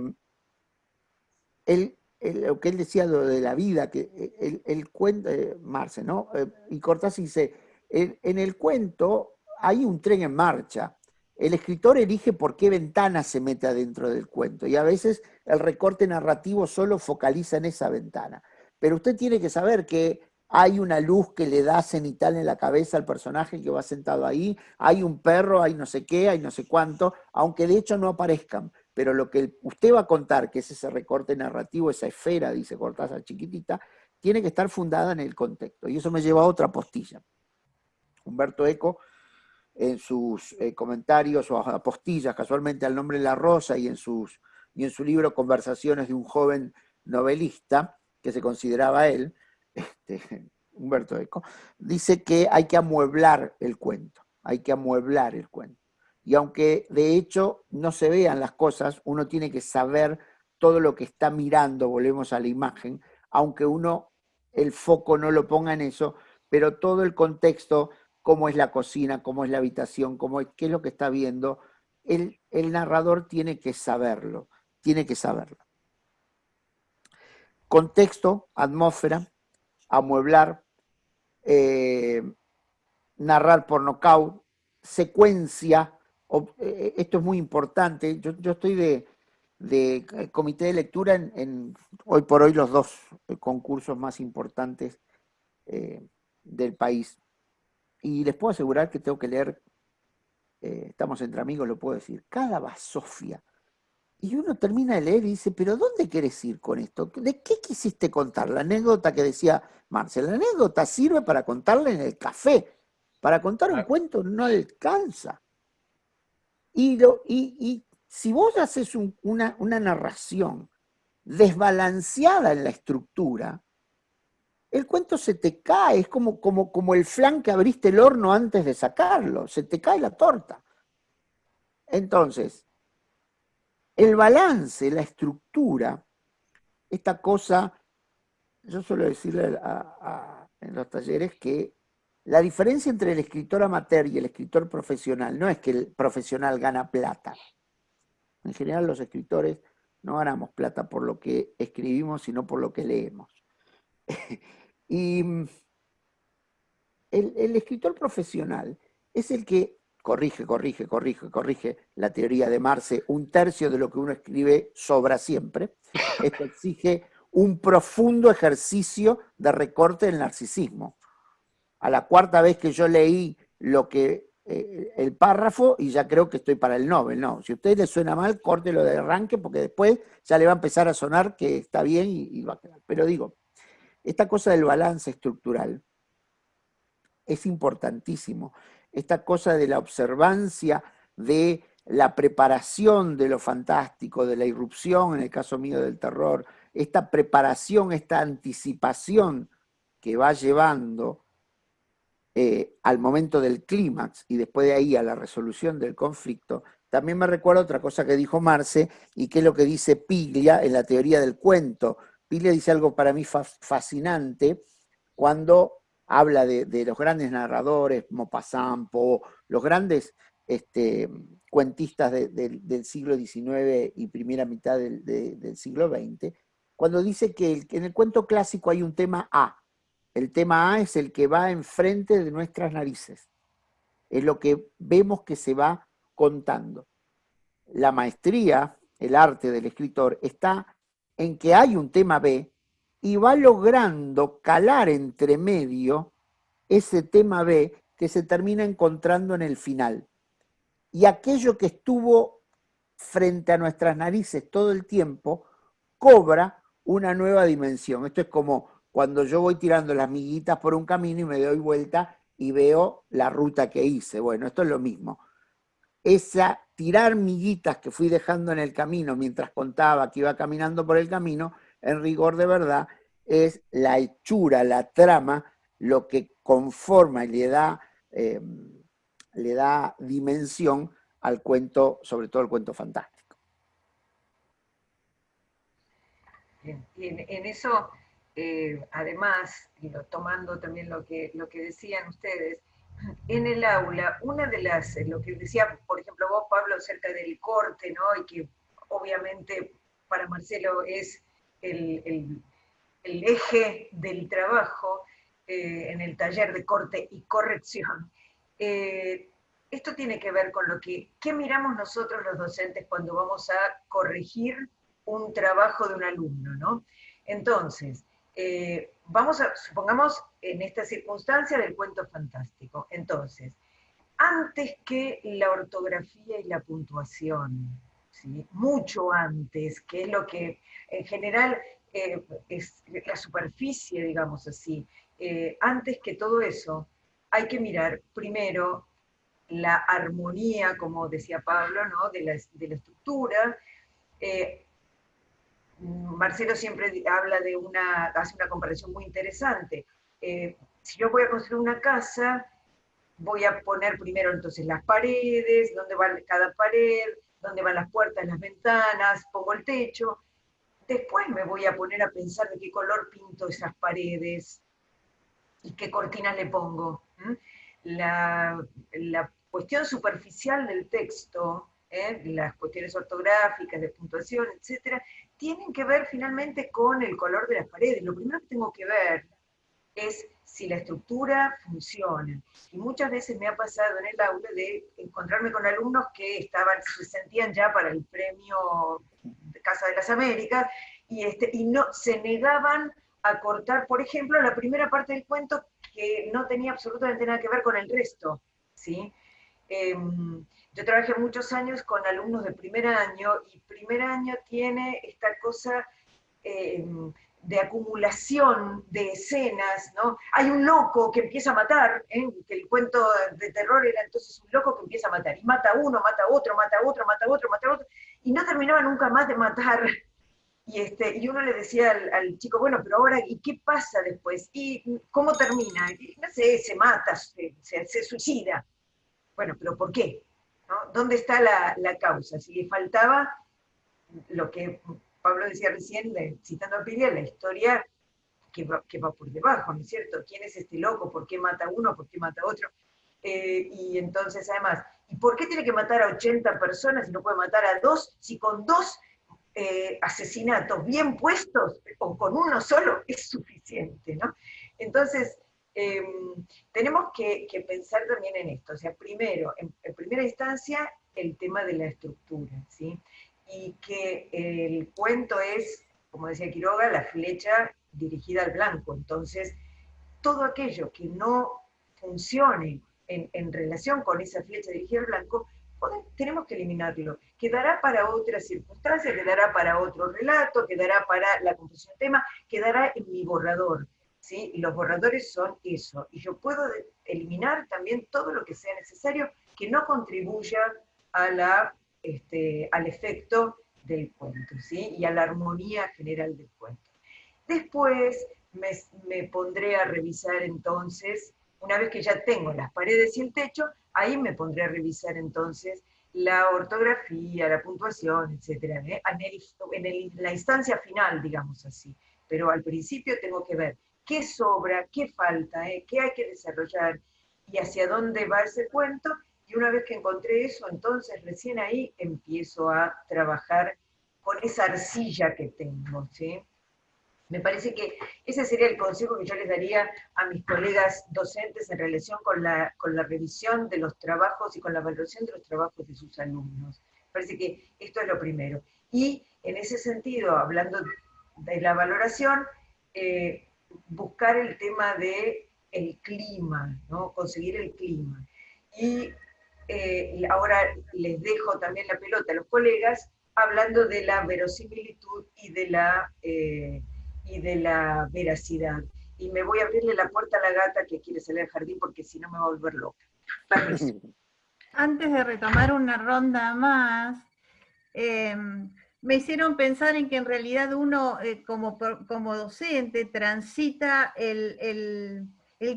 lo que él decía de la vida, que el, cuento, eh, Marce, ¿no? y Cortázar dice, en, el cuento hay un tren en marcha. El escritor elige por qué ventana se mete adentro del cuento y a veces el recorte narrativo solo focaliza en esa ventana. Pero usted tiene que saber que hay una luz que le da cenital en la cabeza al personaje que va sentado ahí, hay un perro, hay no sé qué, hay no sé cuánto, aunque de hecho no aparezcan. Pero lo que usted va a contar, que es ese recorte narrativo, esa esfera, dice Cortázar chiquitita, tiene que estar fundada en el contexto. Y eso me lleva a otra postilla. Humberto Eco, en sus eh, comentarios o apostillas, casualmente al nombre La Rosa y en, sus, y en su libro Conversaciones de un joven novelista, que se consideraba él, este, *laughs* Humberto Eco, dice que hay que amueblar el cuento, hay que amueblar el cuento. Y aunque de hecho no se vean las cosas, uno tiene que saber todo lo que está mirando, volvemos a la imagen, aunque uno el foco no lo ponga en eso, pero todo el contexto, cómo es la cocina, cómo es la habitación, cómo es, qué es lo que está viendo, el, el narrador tiene que saberlo, tiene que saberlo. Contexto, atmósfera, amueblar, eh, narrar por nocaut, secuencia, eh, esto es muy importante, yo, estoy de, eh, comité de lectura en, hoy por hoy los dos concursos más importantes del país. Y les puedo asegurar que tengo que leer, estamos entre amigos, lo puedo decir, cada basofia y uno termina de leer y dice, pero ¿dónde quieres ir con esto? ¿De qué quisiste contar? La anécdota que decía Marcel, la anécdota sirve para contarla en el café. Para contar un cuento no alcanza. Y, y, si vos haces una, una narración desbalanceada en la estructura, el cuento se te cae, es como, como, como el flan que abriste el horno antes de sacarlo, se te cae la torta. Entonces, el balance, la estructura, esta cosa, yo suelo decirle en los talleres que la diferencia entre el escritor amateur y el escritor profesional no es que el profesional gana plata. En general los escritores no ganamos plata por lo que escribimos, sino por lo que leemos. *laughs* y mm, el escritor profesional es el que corrige, corrige, corrige, corrige la teoría de Marce, un tercio de lo que uno escribe sobra siempre. Esto exige un profundo ejercicio de recorte del narcisismo. A la cuarta vez que yo leí lo que eh, el párrafo y ya creo que estoy para el Nobel, no. Si a usted le suena mal, córtelo de arranque porque después ya le va a empezar a sonar que está bien y, y va a quedar. Pero digo, esta cosa del balance estructural es importantísimo esta cosa de la observancia, de la preparación de lo fantástico, de la irrupción, en el caso mío del terror, esta preparación, esta anticipación que va llevando eh, al momento del clímax y después de ahí a la resolución del conflicto, también me recuerda otra cosa que dijo Marce y que es lo que dice Piglia en la teoría del cuento. Piglia dice algo para mí fascinante cuando habla de, los grandes narradores, Maupassant, los grandes este, cuentistas del siglo XIX y primera mitad del, siglo XX, cuando dice que, en el cuento clásico hay un tema A. El tema A es el que va enfrente de nuestras narices. Es lo que vemos que se va contando. La maestría, el arte del escritor, está en que hay un tema B y va logrando calar entre medio ese tema B que se termina encontrando en el final. Y aquello que estuvo frente a nuestras narices todo el tiempo, cobra una nueva dimensión. Esto es como cuando yo voy tirando las miguitas por un camino y me doy vuelta y veo la ruta que hice. Bueno, esto es lo mismo. Esa tirar miguitas que fui dejando en el camino mientras contaba que iba caminando por el camino, en rigor de verdad, es la hechura, la trama, lo que conforma y le da, em, le da dimensión al cuento, sobre todo el cuento fantástico. en, eso, eh, además, tomando también lo que, lo que decían ustedes, en el aula, una de las, lo que decía, por ejemplo, vos, Pablo, acerca del corte, ¿no? Y que obviamente para Marcelo es el, eje del trabajo eh, en el taller de corte y corrección. Eh, esto tiene que ver con lo que, ¿qué miramos nosotros los docentes cuando vamos a corregir un trabajo de un alumno, ¿no? Entonces, eh, vamos a, supongamos en esta circunstancia del cuento fantástico, entonces, antes que la ortografía y la puntuación, mucho antes, que es lo que en general eh, es la superficie, digamos así, eh, antes que todo eso, hay que mirar primero la armonía, como decía Pablo, ¿no? de, la, de la estructura, Marcelo siempre habla de una, hace una comparación muy interesante. Eh, si yo voy a construir una casa, voy a poner primero entonces las paredes, dónde va cada pared, dónde van las puertas, las ventanas, pongo el techo. Después me voy a poner a pensar de qué color pinto esas paredes y qué cortinas le pongo. La, cuestión superficial del texto ¿eh? las cuestiones ortográficas, de puntuación, etcétera, tienen que ver finalmente con el color de las paredes. Lo primero que tengo que ver es si la estructura funciona. Y muchas veces me ha pasado en el aula de encontrarme con alumnos que estaban, se sentían ya para el premio Casa de las Américas, y, este, y no, se negaban a cortar, por ejemplo, la primera parte del cuento que no tenía absolutamente nada que ver con el resto. ¿sí? Em, yo trabajé muchos años con alumnos de primer año y primer año tiene esta cosa eh, de acumulación de escenas, ¿no? Hay un loco que empieza a matar, ¿eh? que el cuento de terror era entonces un loco que empieza a matar, y mata uno, mata otro, mata otro, mata otro, mata otro, y no terminaba nunca más de matar. Y, este, y uno le decía al, chico, bueno, pero ahora, ¿y qué pasa después? ¿Y cómo termina? no sé, se mata, se, se suicida. Bueno, pero ¿por qué? ¿Dónde está la, causa? Si le faltaba lo que Pablo decía recién, citando a Pilia, la historia que va, que va, por debajo, ¿no es cierto? ¿Quién es este loco? ¿Por qué mata a uno? ¿Por qué mata a otro? Eh, y entonces, además, ¿y por qué tiene que matar a 80 personas y no puede matar a dos si con dos eh, asesinatos bien puestos o con uno solo es suficiente, ¿no? Entonces, Em, tenemos que, pensar también en esto. O sea, primero, en, primera instancia, el tema de la estructura, ¿sí? Y que el cuento es, como decía Quiroga, la flecha dirigida al blanco. Entonces, todo aquello que no funcione en, relación con esa flecha dirigida al blanco, tenemos que eliminarlo. Quedará para otra circunstancia, quedará para otro relato, quedará para la composición tema, quedará en mi borrador. ¿sí? Los borradores son eso. Y yo puedo eliminar también todo lo que sea necesario que no contribuya a la, este, al efecto del cuento, ¿sí? Y a la armonía general del cuento. Después me, pondré a revisar entonces, una vez que ya tengo las paredes y el techo, ahí me pondré a revisar entonces la ortografía, la puntuación, etcétera, ¿eh? en, en, la instancia final, digamos así. Pero al principio tengo que ver qué sobra, qué falta, eh? qué hay que desarrollar y hacia dónde va ese cuento. Y una vez que encontré eso, entonces recién ahí empiezo a trabajar con esa arcilla que tengo. ¿sí? Me parece que ese sería el consejo que yo les daría a mis colegas docentes en relación con la, con la revisión de los trabajos y con la valoración de los trabajos de sus alumnos. Me parece que esto es lo primero. Y en ese sentido, hablando de la valoración, eh, buscar el tema de el clima, ¿no? conseguir el clima. Y eh, ahora les dejo también la pelota a los colegas hablando de la verosimilitud y de la, eh, y de la veracidad. Y me voy a abrirle la puerta a la gata que quiere salir al jardín porque si no me va a volver loca. *laughs* Antes de retomar una ronda más, eh, me hicieron pensar en que en realidad uno eh, como, como, docente transita el,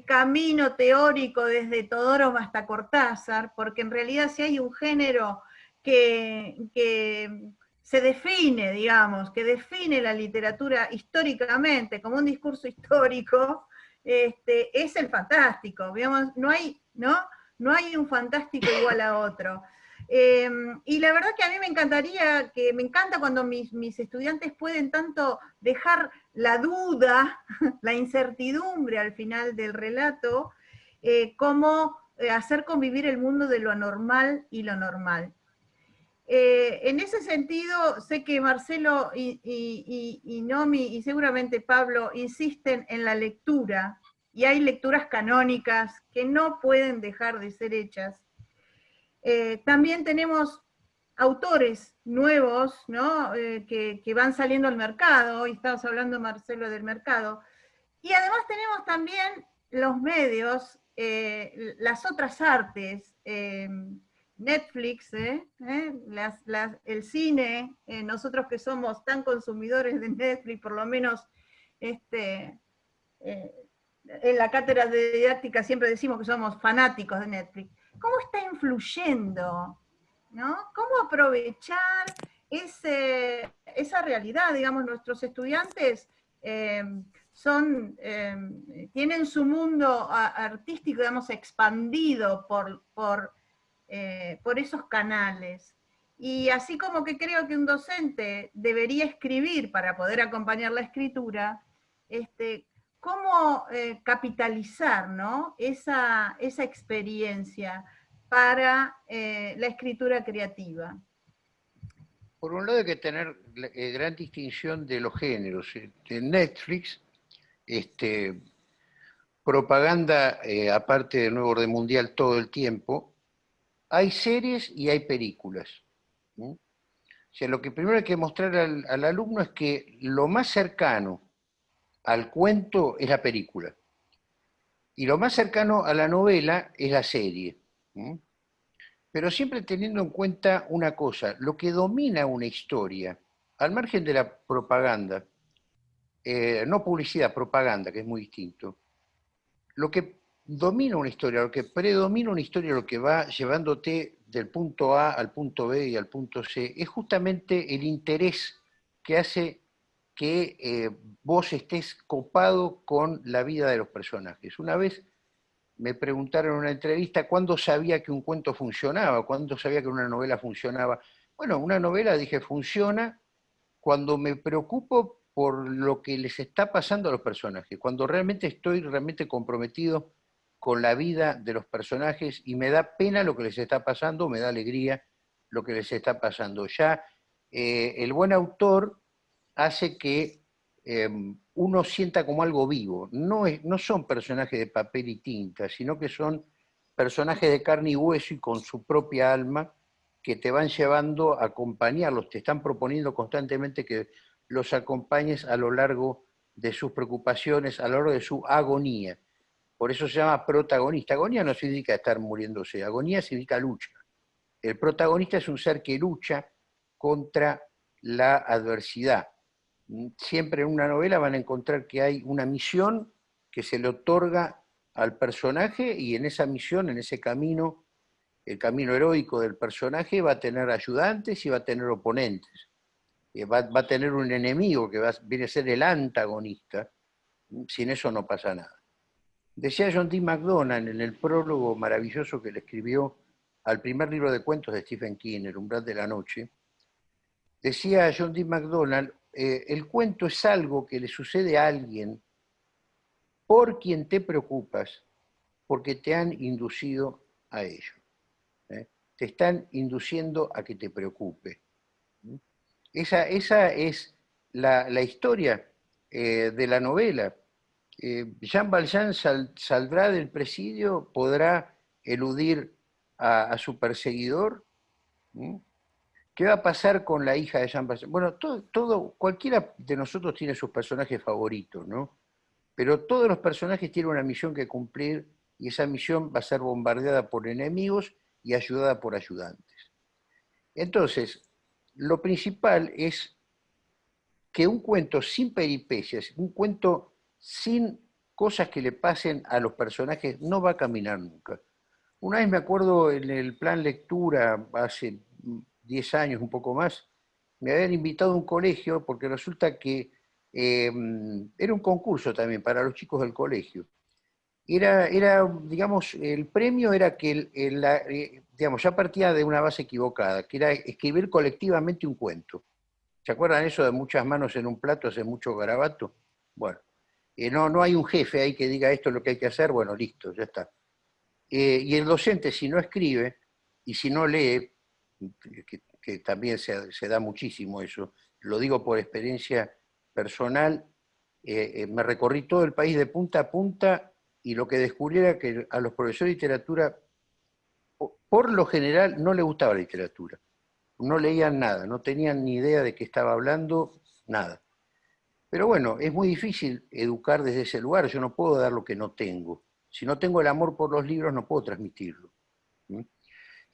camino teórico desde Todoro hasta Cortázar, porque en realidad si hay un género que, se define, digamos, que define la literatura históricamente como un discurso histórico, este, es el fantástico, digamos, no hay, ¿no? no hay un fantástico igual a otro. Em, y la verdad que a mí me encantaría, que me encanta cuando mis, estudiantes pueden tanto dejar la duda, *laughs* la incertidumbre al final del relato, eh, como eh, hacer convivir el mundo de lo anormal y lo normal. Eh, en ese sentido, sé que Marcelo y, y, Nomi y seguramente Pablo insisten en la lectura, y hay lecturas canónicas que no pueden dejar de ser hechas. Eh, también tenemos autores nuevos ¿no? Eh, que, van saliendo al mercado, hoy estamos hablando, Marcelo, del mercado, y además tenemos también los medios, las otras artes, Netflix, ¿eh? ¿Eh? el cine, eh, nosotros que somos tan consumidores de Netflix, por lo menos este, en la cátedra de didáctica siempre decimos que somos fanáticos de Netflix. ¿Cómo está influyendo? ¿no? ¿Cómo aprovechar ese, esa realidad? Digamos, nuestros estudiantes son, tienen su mundo artístico, digamos, expandido por, por eh, por esos canales. Y así como que creo que un docente debería escribir para poder acompañar la escritura, este, cómo eh, capitalizar ¿no? esa, esa, experiencia para eh, la escritura creativa. Por un lado hay que tener gran distinción de los géneros. En Netflix, este, propaganda, aparte del nuevo orden mundial todo el tiempo, hay series y hay películas. O sea, lo que primero hay que mostrar al, alumno es que lo más cercano al cuento es la película. Y lo más cercano a la novela es la serie. Pero siempre teniendo en cuenta una cosa, lo que domina una historia, al margen de la propaganda, eh, no publicidad, propaganda, que es muy distinto, lo que domina una historia, lo que predomina una historia, lo que va llevándote del punto A al punto B y al punto C, es justamente el interés que hace que eh, vos estés copado con la vida de los personajes. Una vez me preguntaron en una entrevista cuándo sabía que un cuento funcionaba, cuándo sabía que una novela funcionaba. Bueno, una novela, dije, funciona cuando me preocupo por lo que les está pasando a los personajes, cuando realmente estoy realmente comprometido con la vida de los personajes y me da pena lo que les está pasando, me da alegría lo que les está pasando. Ya eh, el buen autor hace que em, uno sienta como algo vivo. No, es, no son personajes de papel y tinta, sino que son personajes de carne y hueso y con su propia alma que te van llevando a acompañarlos, te están proponiendo constantemente que los acompañes a lo largo de sus preocupaciones, a lo largo de su agonía. Por eso se llama protagonista. Agonía no significa estar muriéndose, agonía significa lucha. El protagonista es un ser que lucha contra la adversidad. Siempre en una novela van a encontrar que hay una misión que se le otorga al personaje y en esa misión, en ese camino, el camino heroico del personaje va a tener ayudantes y va a tener oponentes. Eh, va, a tener un enemigo que va, viene a ser el antagonista. Sin eso no pasa nada. Decía John D. MacDonald en el prólogo maravilloso que le escribió al primer libro de cuentos de Stephen King, El umbral de la noche, decía John D. MacDonald, eh, el cuento es algo que le sucede a alguien por quien te preocupas, porque te han inducido a ello. ¿eh? Te están induciendo a que te preocupe. Esa, esa es la, historia eh, de la novela Jean Valjean saldrá del presidio, podrá eludir a, su perseguidor. ¿Qué va a pasar con la hija de Jean Valjean? Bueno, todo, cualquiera de nosotros tiene sus personajes favoritos, ¿no? Pero todos los personajes tienen una misión que cumplir y esa misión va a ser bombardeada por enemigos y ayudada por ayudantes. Entonces, lo principal es que un cuento sin peripecias, un cuento sin cosas que le pasen a los personajes, no va a caminar nunca. Una vez me acuerdo en el plan lectura, hace 10 años, un poco más, me habían invitado a un colegio porque resulta que em, era un concurso también para los chicos del colegio. Era, era digamos, el premio era que, eh, digamos, ya partía de una base equivocada, que era escribir colectivamente un cuento. ¿Se acuerdan eso de muchas manos en un plato, hace mucho garabato? Bueno, no, no hay un jefe ahí que diga esto es lo que hay que hacer, bueno, listo, ya está. Eh, y el docente, si no escribe y si no lee, que, también se, da muchísimo eso, lo digo por experiencia personal, eh, eh, me recorrí todo el país de punta a punta y lo que descubrí era que a los profesores de literatura, por lo general, no les gustaba la literatura. No leían nada, no tenían ni idea de qué estaba hablando, nada. Pero bueno, es muy difícil educar desde ese lugar, yo no puedo dar lo que no tengo. Si no tengo el amor por los libros, no puedo transmitirlo.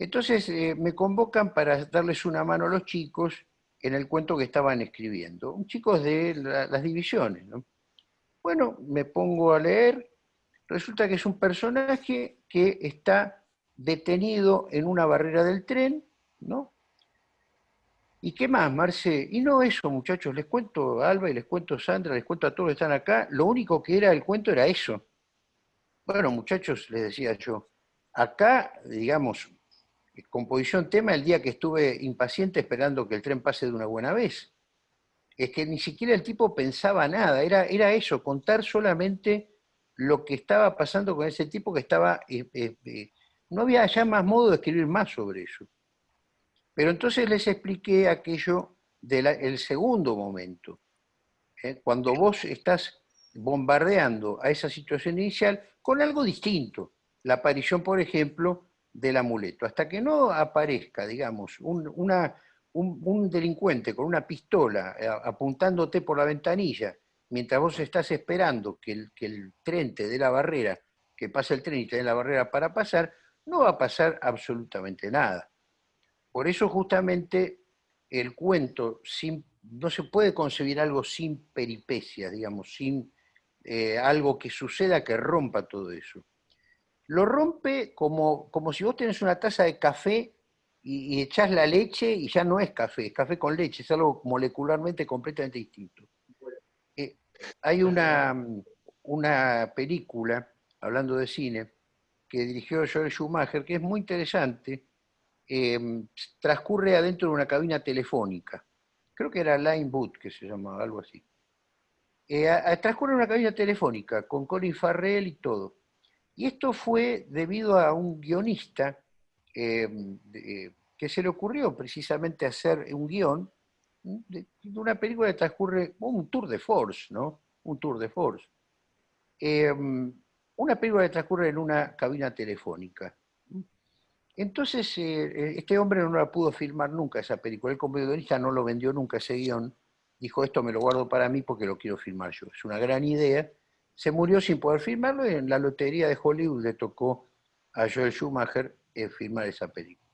Entonces eh, me convocan para darles una mano a los chicos en el cuento que estaban escribiendo. Chicos de las divisiones. Bueno, me pongo a leer resulta que es un personaje que está detenido en una barrera del tren, ¿no? ¿Y qué más, Marce? Y no eso, muchachos, les cuento a Alba y les cuento a Sandra, les cuento a todos que están acá, lo único que era el cuento era eso. Bueno, muchachos, les decía yo, acá, digamos, composición tema el día que estuve impaciente esperando que el tren pase de una buena vez. Es que ni siquiera el tipo pensaba nada, era, era eso, contar solamente lo que estaba pasando con ese tipo que estaba... Eh, eh, eh, no había ya más modo de escribir más sobre eso. Pero entonces les expliqué aquello del segundo momento. Cuando vos estás bombardeando a esa situación inicial con algo distinto. La aparición, por ejemplo, del amuleto. Hasta que no aparezca, digamos, un, un delincuente con una pistola apuntándote por la ventanilla mientras vos estás esperando que el, que el tren te dé la barrera, que pase el tren y te dé la barrera para pasar, no va a pasar absolutamente nada. Por eso justamente el cuento sin, no se puede concebir algo sin peripecias, digamos, sin eh, algo que suceda que rompa todo eso. Lo rompe como, como si vos tenés una taza de café y, y echás la leche y ya no es café, es café con leche, es algo molecularmente completamente distinto. Hay una, una película, hablando de cine, que dirigió Joel Schumacher, que es muy interesante, em, transcurre adentro de una cabina telefónica. Creo que era Line Boot, que se llamaba, algo así. Eh, transcurre una cabina telefónica, con Colin Farrell y todo. Y esto fue debido a un guionista em, que se le ocurrió precisamente hacer un guion de, una película que transcurre, un tour de force, ¿no? Un tour de force. Em, una película que transcurre en una cabina telefónica. Entonces, eh, este hombre no la pudo filmar nunca esa película. El comedorista no lo vendió nunca ese guion. Dijo, esto me lo guardo para mí porque lo quiero filmar yo. Es una gran idea. Se murió sin poder filmarlo y en la lotería de Hollywood le tocó a Joel Schumacher eh, filmar esa película.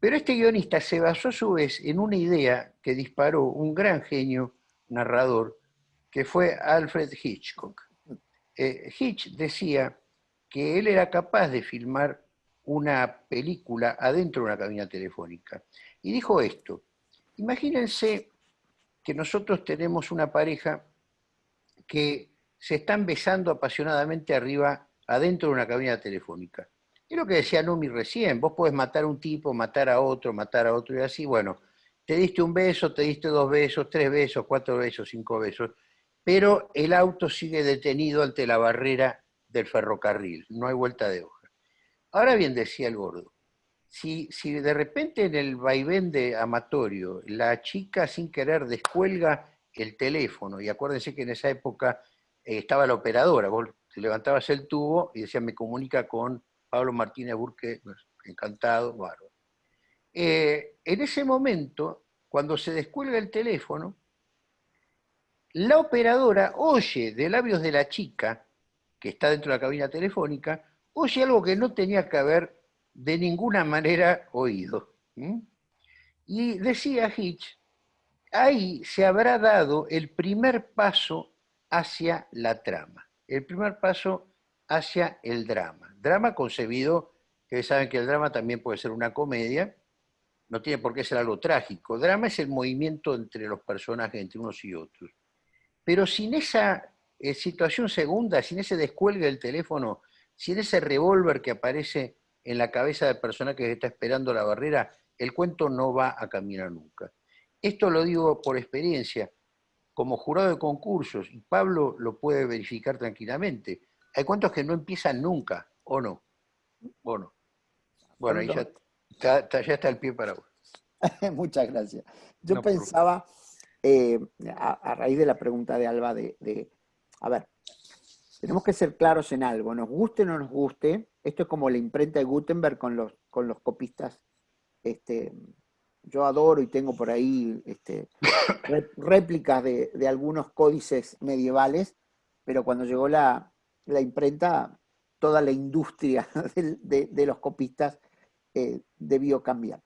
Pero este guionista se basó a su vez en una idea que disparó un gran genio narrador, que fue Alfred Hitchcock. Eh, Hitch decía que él era capaz de filmar una película adentro de una cabina telefónica. Y dijo esto, imagínense que nosotros tenemos una pareja que se están besando apasionadamente arriba, adentro de una cabina telefónica. Es lo que decía Numi recién, vos podés matar a un tipo, matar a otro, matar a otro y así, bueno, te diste un beso, te diste dos besos, tres besos, cuatro besos, cinco besos, pero el auto sigue detenido ante la barrera del ferrocarril, no hay vuelta de hoja. Ahora bien, decía el gordo, si, si de repente en el vaivén de amatorio la chica sin querer descuelga el teléfono, y acuérdense que en esa época estaba la operadora, vos levantabas el tubo y decía me comunica con Pablo Martínez Burque, pues, encantado, bárbaro. Eh, en ese momento, cuando se descuelga el teléfono, la operadora oye de labios de la chica, que está dentro de la cabina telefónica, oye algo que no tenía que haber de ninguna manera oído. Y decía Hitch, ahí se habrá dado el primer paso hacia la trama, el primer paso hacia el drama drama concebido, que saben que el drama también puede ser una comedia, no tiene por qué ser algo trágico. Drama es el movimiento entre los personajes, entre unos y otros. Pero sin esa eh, situación segunda, sin ese descuelgue del teléfono, sin ese revólver que aparece en la cabeza del personaje que está esperando la barrera, el cuento no va a caminar nunca. Esto lo digo por experiencia, como jurado de concursos, y Pablo lo puede verificar tranquilamente. Hay cuentos que no empiezan nunca, o no. Bueno, bueno, ya está, ya está el pie para vos. *laughs* Muchas gracias. Yo pensaba, eh, a, raíz de la pregunta de Alba, de, a ver, tenemos que ser claros en algo, nos guste o no nos guste, esto es como la imprenta de Gutenberg con los, con los copistas. Este, yo adoro y tengo por ahí este, réplicas de, algunos códices medievales, pero cuando llegó la, imprenta, toda la industria *laughs* de, los copistas eh, debió cambiar.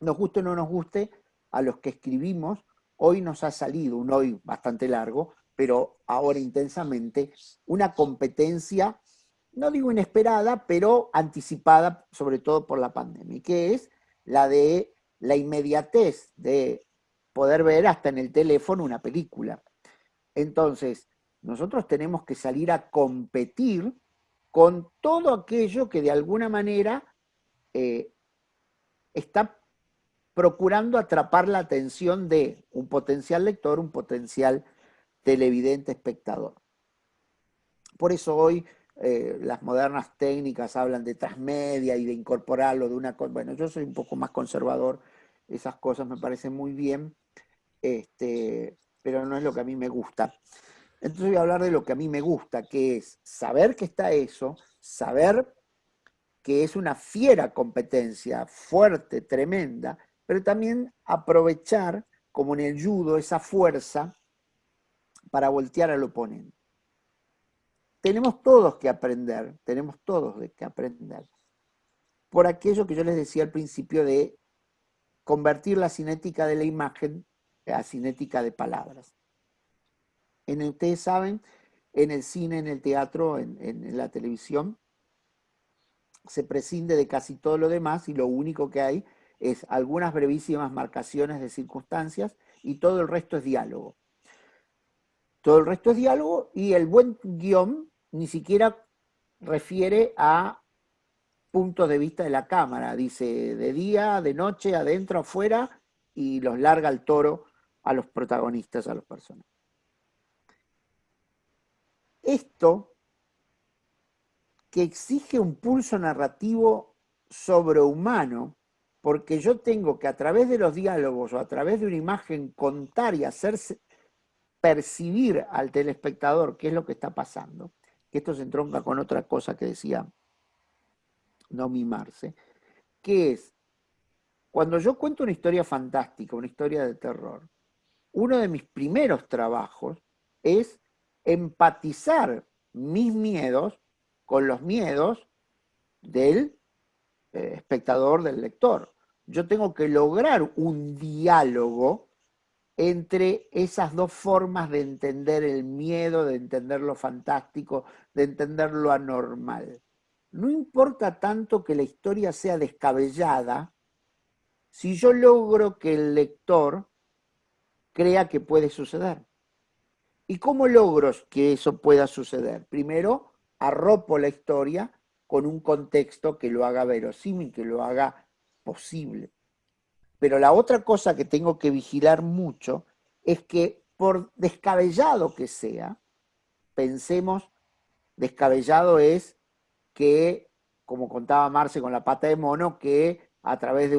Nos guste o no nos guste, a los que escribimos, hoy nos ha salido, un hoy bastante largo, pero ahora intensamente, una competencia, no digo inesperada, pero anticipada sobre todo por la pandemia, que es la de la inmediatez de poder ver hasta en el teléfono una película. Entonces, nosotros tenemos que salir a competir con todo aquello que de alguna manera eh, está procurando atrapar la atención de un potencial lector, un potencial televidente espectador. Por eso hoy eh, las modernas técnicas hablan de transmedia y de incorporarlo de una cosa. Bueno, yo soy un poco más conservador, esas cosas me parecen muy bien, este, pero no es lo que a mí me gusta. Entonces voy a hablar de lo que a mí me gusta, que es saber que está eso, saber que es una fiera competencia, fuerte, tremenda, pero también aprovechar, como en el judo, esa fuerza para voltear al oponente. Tenemos todos que aprender, tenemos todos que aprender, por aquello que yo les decía al principio de convertir la cinética de la imagen a cinética de palabras. En, ustedes saben, en el cine, en el teatro, en, en la televisión, se prescinde de casi todo lo demás y lo único que hay es algunas brevísimas marcaciones de circunstancias y todo el resto es diálogo. Todo el resto es diálogo y el buen guion ni siquiera refiere a puntos de vista de la cámara. Dice de día, de noche, adentro, afuera, y los larga el toro a los protagonistas, a los personajes. Esto, que exige un pulso narrativo sobrehumano, porque yo tengo que a través de los diálogos o a través de una imagen contar y hacerse percibir al telespectador qué es lo que está pasando, que esto se entronca con otra cosa que decía no mimarse, que es, cuando yo cuento una historia fantástica, una historia de terror, uno de mis primeros trabajos es empatizar mis miedos con los miedos del eh, espectador, del lector. Yo tengo que lograr un diálogo entre esas dos formas de entender el miedo, de entender lo fantástico, de entender lo anormal. No importa tanto que la historia sea descabellada, si yo logro que el lector crea que puede suceder. ¿Y cómo logro que eso pueda suceder? Primero, arropo la historia con un contexto que lo haga verosímil, que lo haga posible. Pero la otra cosa que tengo que vigilar mucho es que por descabellado que sea, pensemos, descabellado es que, como contaba Marce con la pata de mono, que a través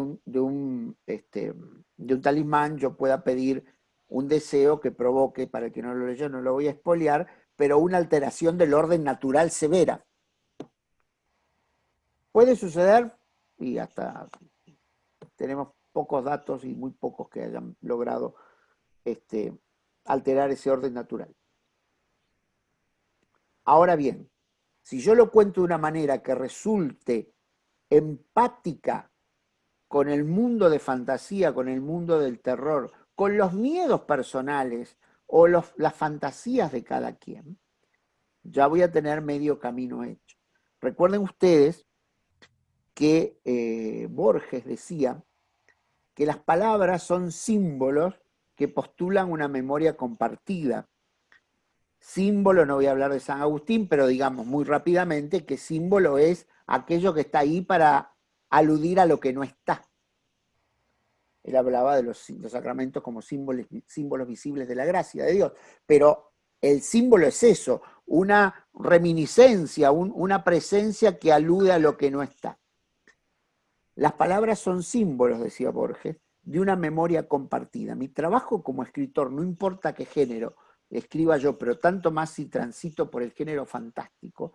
este, de un talismán yo pueda pedir un deseo que provoque, para el que no lo leyó, no lo voy a espolear, pero una alteración del orden natural severa. Puede suceder, y hasta tenemos pocos datos y muy pocos que hayan logrado este, alterar ese orden natural. Ahora bien, si yo lo cuento de una manera que resulte empática con el mundo de fantasía, con el mundo del terror, con los miedos personales o las fantasías de cada quien, ya voy a tener medio camino hecho. Recuerden ustedes que eh, Borges decía que las palabras son símbolos que postulan una memoria compartida. Símbolo, no voy a hablar de San Agustín, pero digamos muy rápidamente que símbolo es aquello que está ahí para aludir a lo que no está. Él hablaba de los, sacramentos como símbolos, símbolos visibles de la gracia de Dios, pero el símbolo es eso, una reminiscencia, una presencia que alude a lo que no está. Las palabras son símbolos, decía Borges, de una memoria compartida. Mi trabajo como escritor, no importa qué género escriba yo, pero tanto más si transito por el género fantástico,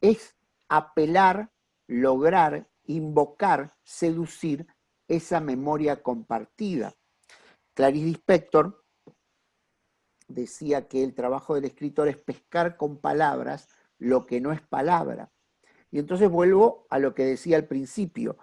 es apelar, lograr, invocar, seducir esa memoria compartida. Clarice Lispector decía que el trabajo del escritor es pescar con palabras lo que no es palabra. Y entonces vuelvo a lo que decía al principio.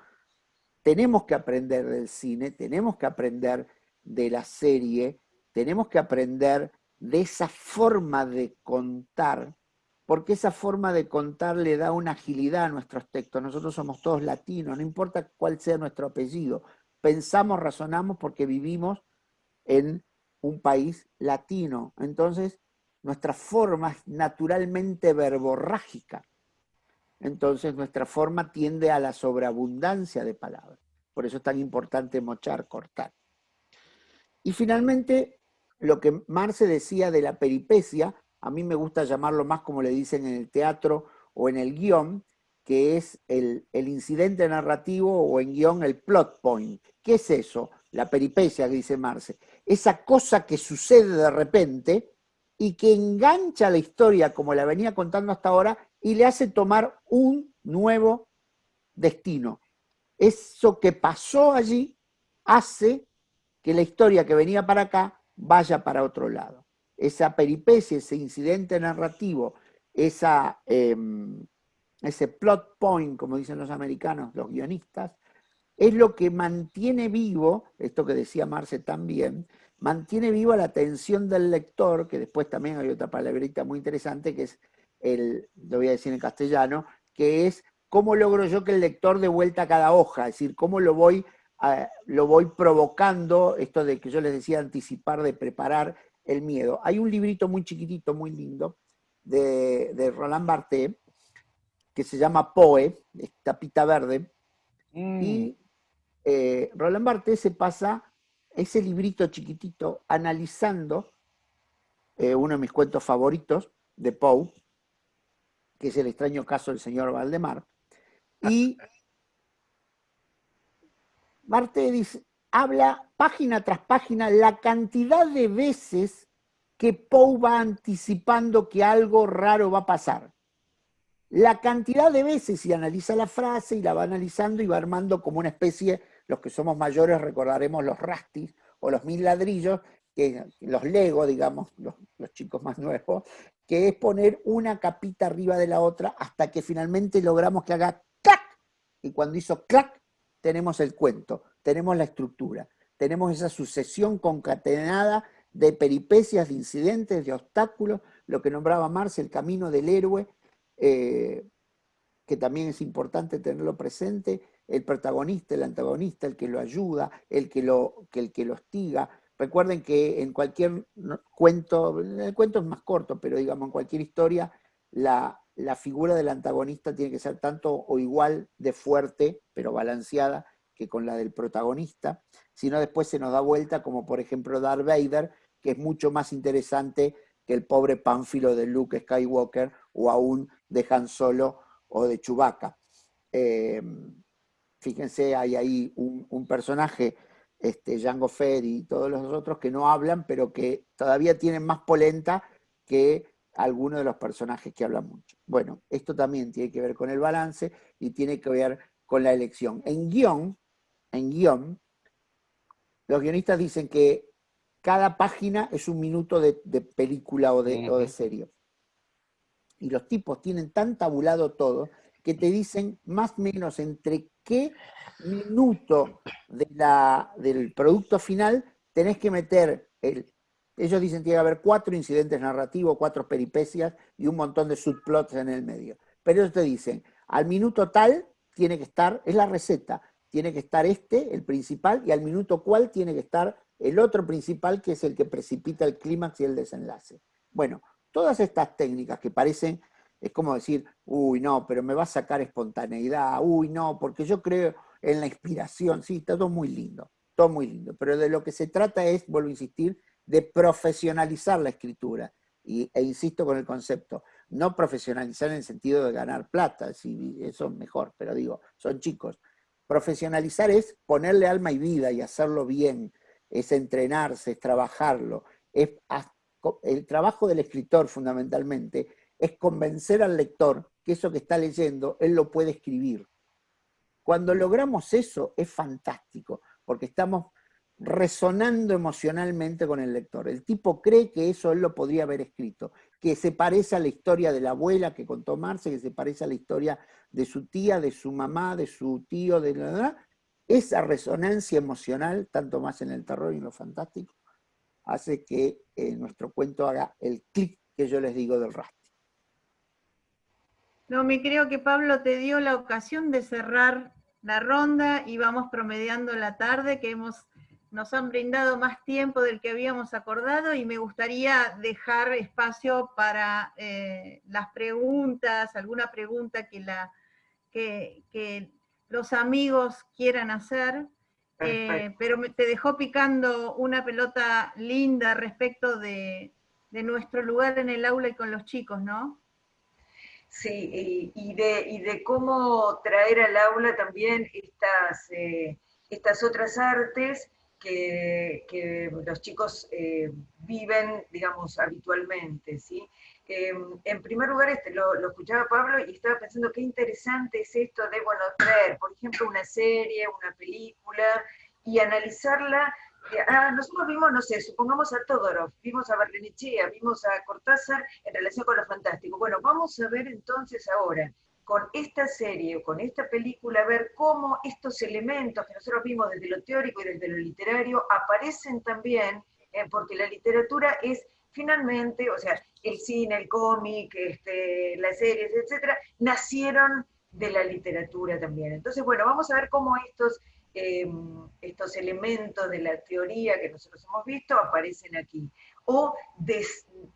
Tenemos que aprender del cine, tenemos que aprender de la serie, tenemos que aprender de esa forma de contar, porque esa forma de contar le da una agilidad a nuestros textos. Nosotros somos todos latinos, no importa cuál sea nuestro apellido. Pensamos, razonamos porque vivimos en un país latino. Entonces, nuestra forma es naturalmente verborrágica. Entonces, nuestra forma tiende a la sobreabundancia de palabras. Por eso es tan importante mochar, cortar. Y finalmente, lo que Marce decía de la peripecia, a mí me gusta llamarlo más como le dicen en el teatro o en el guion, que es el, incidente narrativo o en guion el plot point. ¿Qué es eso? La peripecia dice Marce esa cosa que sucede de repente y que engancha la historia como la venía contando hasta ahora y le hace tomar un nuevo destino. Eso que pasó allí hace que la historia que venía para acá vaya para otro lado. Esa peripecia, ese incidente narrativo, esa, em, ese plot point, como dicen los americanos, los guionistas, es lo que mantiene vivo, esto que decía Marce también, mantiene viva la atención del lector, que después también hay otra palabrita muy interesante, que es el, lo voy a decir en castellano, que es cómo logro yo que el lector dé vuelta a cada hoja, es decir, cómo lo voy, lo voy provocando, esto de que yo les decía anticipar, de preparar el miedo. Hay un librito muy chiquitito, muy lindo, de, Roland Barthes, que se llama Poe, tapita verde, mm. y eh, Roland Barthes se pasa ese librito chiquitito analizando eh, uno de mis cuentos favoritos de Poe, que es el extraño caso del señor Valdemar, y Barthes habla página tras página la cantidad de veces que Poe va anticipando que algo raro va a pasar. La cantidad de veces, y analiza la frase y la va analizando y va armando como una especie los que somos mayores recordaremos los rastis o los mil ladrillos, que, los Lego, digamos, los, chicos más nuevos, que es poner una capita arriba de la otra hasta que finalmente logramos que haga clac. Y cuando hizo clac, tenemos el cuento, tenemos la estructura, tenemos esa sucesión concatenada de peripecias, de incidentes, de obstáculos, lo que nombraba Marx, el camino del héroe, eh, que también es importante tenerlo presente, el protagonista, el antagonista, el que lo ayuda, el que lo, el que lo hostiga. Recuerden que en cualquier cuento, el cuento es más corto, pero digamos en cualquier historia, la, figura del antagonista tiene que ser tanto o igual de fuerte, pero balanceada, que con la del protagonista, sino después se nos da vuelta, como por ejemplo Darth Vader, que es mucho más interesante que el pobre pánfilo de Luke Skywalker o aún de Han Solo o de Chewbacca. Eh, fíjense, hay ahí un, personaje, este, Django Fett y todos los otros que no hablan, pero que todavía tienen más polenta que algunos de los personajes que hablan mucho. Bueno, esto también tiene que ver con el balance y tiene que ver con la elección. En guion, en guion, los guionistas dicen que cada página es un minuto de, película o de, o de serie. Y los tipos tienen tan tabulado todo que te dicen más o menos entre qué minuto del producto final tenés que meter el... Ellos dicen que tiene que haber cuatro incidentes narrativos, cuatro peripecias y un montón de subplots en el medio. Pero ellos te dicen, al minuto tal tiene que estar, es la receta, tiene que estar este, el principal, y al minuto cual tiene que estar el otro principal, que es el que precipita el clímax y el desenlace. Bueno, todas estas técnicas que parecen es como decir, uy, no, pero me va a sacar espontaneidad, uy, no, porque yo creo en la inspiración, sí, está todo muy lindo, todo muy lindo, pero de lo que se trata es, vuelvo a insistir, de profesionalizar la escritura, y, e insisto con el concepto, no profesionalizar en el sentido de ganar plata, si eso es mejor, pero digo, son chicos. Profesionalizar es ponerle alma y vida y hacerlo bien, es entrenarse, es trabajarlo. Es, el trabajo del escritor fundamentalmente es convencer al lector que eso que está leyendo, él lo puede escribir. Cuando logramos eso es fantástico, porque estamos resonando emocionalmente con el lector. El tipo cree que eso él lo podría haber escrito, que se parece a la historia de la abuela que contó Marce, que se parece a la historia de su tía, de su mamá, de su tío, de la verdad. Esa resonancia emocional, tanto más en el terror y en lo fantástico, hace que eh, nuestro cuento haga el clic que yo les digo del rastro. No, me creo que Pablo te dio la ocasión de cerrar la ronda y vamos promediando la tarde, que hemos nos han brindado más tiempo del que habíamos acordado y me gustaría dejar espacio para eh, las preguntas, alguna pregunta que, la, que, los amigos quieran hacer, eh, pero te dejó picando una pelota linda respecto de, nuestro lugar en el aula y con los chicos, ¿no? Sí, y, de, de, cómo traer al aula también estas, eh, estas otras artes que, los chicos eh, viven, digamos, habitualmente, ¿sí? Em, en primer lugar, este, lo, escuchaba Pablo y estaba pensando qué interesante es esto de, bueno, traer, por ejemplo, una serie, una película, y analizarla Ah, nosotros vimos, no sé, supongamos a Todorov, vimos a Barrenechea, vimos a Cortázar en relación con lo fantástico. Bueno, vamos a ver entonces ahora con esta serie o con esta película ver cómo estos elementos que nosotros vimos desde lo teórico y desde lo literario aparecen también, eh, porque la literatura es finalmente, o sea, el cine, el cómic, este, las series, etcétera, nacieron de la literatura también. Entonces, bueno, vamos a ver cómo estos, em, estos elementos de la teoría que nosotros hemos visto aparecen aquí o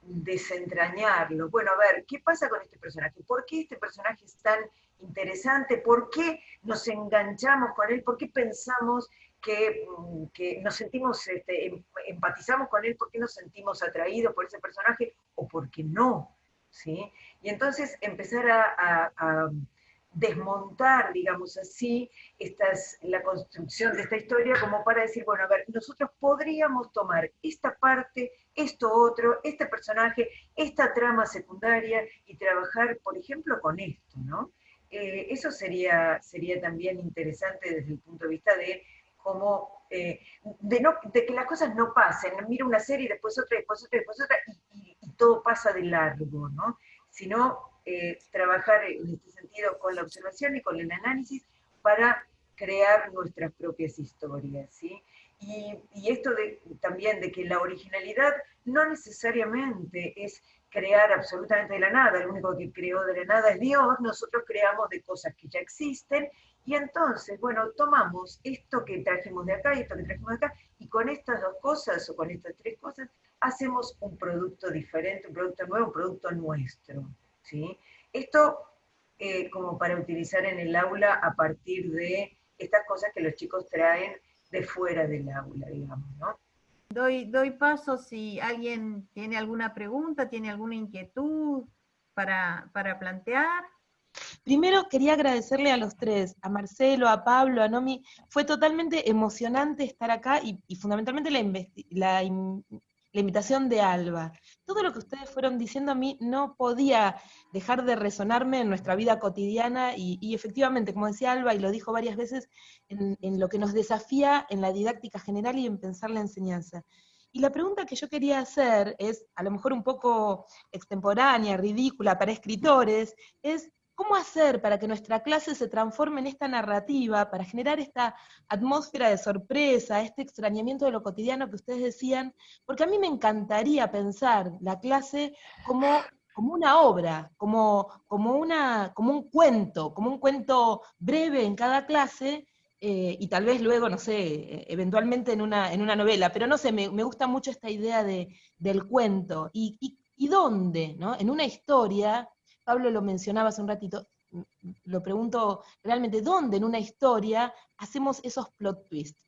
desentrañarlo. Bueno, a ver, ¿qué pasa con este personaje? ¿Por qué este personaje es tan interesante? ¿Por qué nos enganchamos con él? ¿Por qué pensamos que, mm, nos sentimos, este, em, empatizamos con él? ¿Por qué nos sentimos atraídos por ese personaje? ¿O por qué no? ¿Sí? Y entonces empezar a desmontar, digamos así, estas, la construcción de esta historia como para decir, bueno, a ver, nosotros podríamos tomar esta parte, esto otro, este personaje, esta trama secundaria y trabajar, por ejemplo, con esto, ¿no? Eh, eso sería, sería también interesante desde el punto de vista de cómo, eh, de, que las cosas no pasen, mira una serie, después otra, después otra, después otra, y, y todo pasa de largo, ¿no? Sino eh, trabajar en este sentido con la observación y con el análisis para crear nuestras propias historias, ¿sí? Y, esto de, también de que la originalidad no necesariamente es crear absolutamente de la nada, el único que creó de la nada es Dios, nosotros creamos de cosas que ya existen, y entonces, bueno, tomamos esto que trajimos de acá y esto que trajimos de acá, y con estas dos cosas o con estas tres cosas, hacemos un producto diferente, un producto nuevo, un producto nuestro. ¿Sí? Esto eh, como para utilizar en el aula a partir de estas cosas que los chicos traen de fuera del aula, digamos, ¿no? Doy, doy paso si alguien tiene alguna pregunta, tiene alguna inquietud para, plantear. Primero quería agradecerle a los tres, a Marcelo, a Pablo, a Nomi. Fue totalmente emocionante estar acá y, fundamentalmente la, la, la invitación de Alba. Todo lo que ustedes fueron diciendo a mí no podía dejar de resonarme en nuestra vida cotidiana y, efectivamente, como decía Alba, y lo dijo varias veces, en, en, lo que nos desafía en la didáctica general y en pensar la enseñanza. Y la pregunta que yo quería hacer es, a lo mejor un poco extemporánea, ridícula para escritores, es ¿Cómo hacer para que nuestra clase se transforme en esta narrativa, para generar esta atmósfera de sorpresa, este extrañamiento de lo cotidiano que ustedes decían? Porque a mí me encantaría pensar la clase como, como una obra, como, como, una, como un cuento, como un cuento breve en cada clase, eh, y tal vez luego, no sé, eventualmente en una, en una novela, pero no sé, me, gusta mucho esta idea de, del cuento. ¿Y, y, dónde? ¿no? En una historia Pablo lo mencionaba hace un ratito, lo pregunto realmente, ¿dónde en una historia hacemos esos plot twists?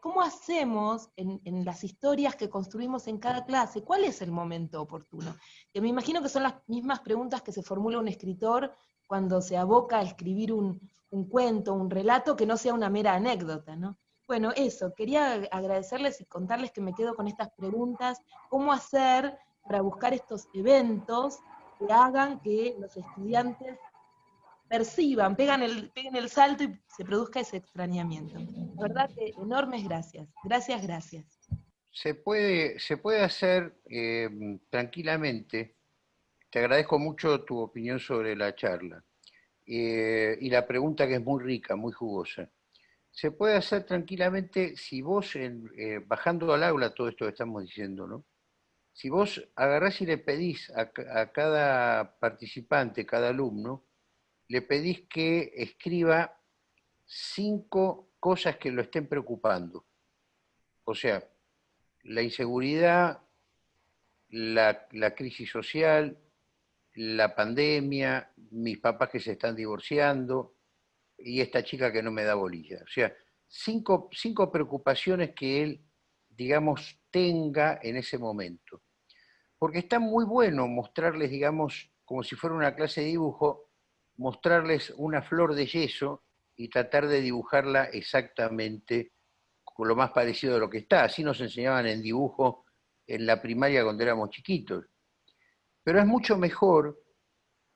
¿cómo hacemos en, en, las historias que construimos en cada clase? ¿Cuál es el momento oportuno? Que me imagino que son las mismas preguntas que se formula un escritor cuando se aboca a escribir un, un cuento, un relato que no sea una mera anécdota, ¿no? Bueno, eso, quería agradecerles y contarles que me quedo con estas preguntas, cómo hacer para buscar estos eventos que hagan que los estudiantes perciban, pegan el, peguen el salto y se produzca ese extrañamiento. La verdad que enormes gracias. Gracias, gracias. Se puede, se puede hacer eh, tranquilamente. Te agradezco mucho tu opinión sobre la charla. Eh, y la pregunta que es muy rica, muy jugosa. Se puede hacer tranquilamente si vos, eh, bajando al aula todo esto que estamos diciendo, ¿no? Si vos agarrás y le pedís a, cada participante, cada alumno, le pedís que escriba cinco cosas que lo estén preocupando. O sea, la inseguridad, la, crisis social, la pandemia, mis papás que se están divorciando y esta chica que no me da bolilla. O sea, cinco, cinco preocupaciones que él, digamos, tenga en ese momento. Porque está muy bueno mostrarles, digamos, como si fuera una clase de dibujo, mostrarles una flor de yeso y tratar de dibujarla exactamente con lo más parecido a lo que está. Así nos enseñaban en dibujo en la primaria cuando éramos chiquitos. Pero es mucho mejor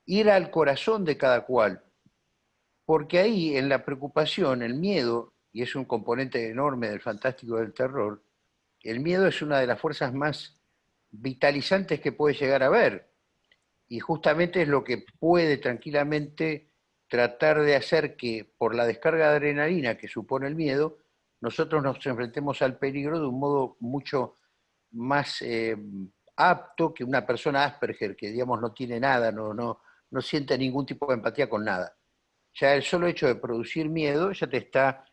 ir al corazón de cada cual, porque ahí en la preocupación, el miedo, y es un componente enorme del fantástico del terror, el miedo es una de las fuerzas más vitalizantes que puede llegar a ver y justamente es lo que puede tranquilamente tratar de hacer que por la descarga de adrenalina que supone el miedo, nosotros nos enfrentemos al peligro de un modo mucho más eh, apto que una persona Asperger, que digamos no tiene nada, no, no, no siente ningún tipo de empatía con nada. Ya el solo hecho de producir miedo ya te está...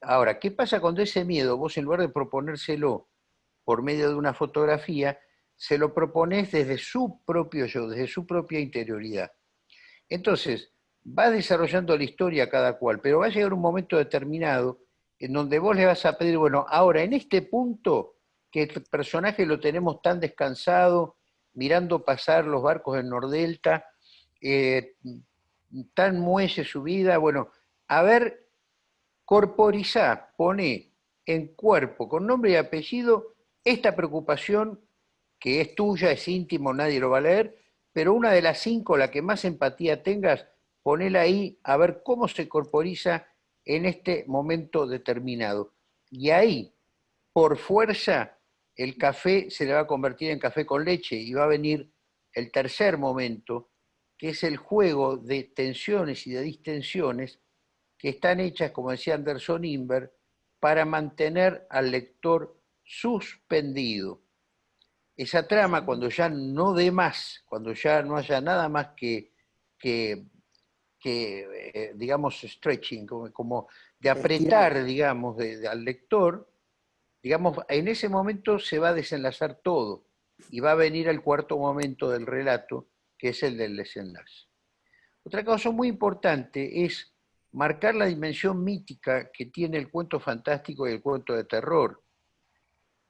Ahora, ¿qué pasa cuando ese miedo, vos en lugar de proponérselo por medio de una fotografía, se lo propones desde su propio yo, desde su propia interioridad. Entonces, va desarrollando la historia cada cual, pero va a llegar un momento determinado en donde vos le vas a pedir, bueno, ahora en este punto, que el personaje lo tenemos tan descansado, mirando pasar los barcos del Nordelta, eh, tan muelle su vida, bueno, a ver, corporizá, pone en cuerpo, con nombre y apellido, esta preocupación que es tuya, es íntimo, nadie lo va a leer, pero una de las cinco, la que más empatía tengas, ponela ahí a ver cómo se corporiza en este momento determinado. Y ahí, por fuerza, el café se le va a convertir en café con leche y va a venir el tercer momento, que es el juego de tensiones y de distensiones que están hechas, como decía Anderson Inver, para mantener al lector suspendido esa trama, cuando ya no dé más, cuando ya no haya nada más que, que, eh, digamos, stretching, como, de apretar, digamos, al lector, digamos, en ese momento se va a desenlazar todo y va a venir el cuarto momento del relato, que es el del desenlace. Otra cosa muy importante es marcar la dimensión mítica que tiene el cuento fantástico y el cuento de terror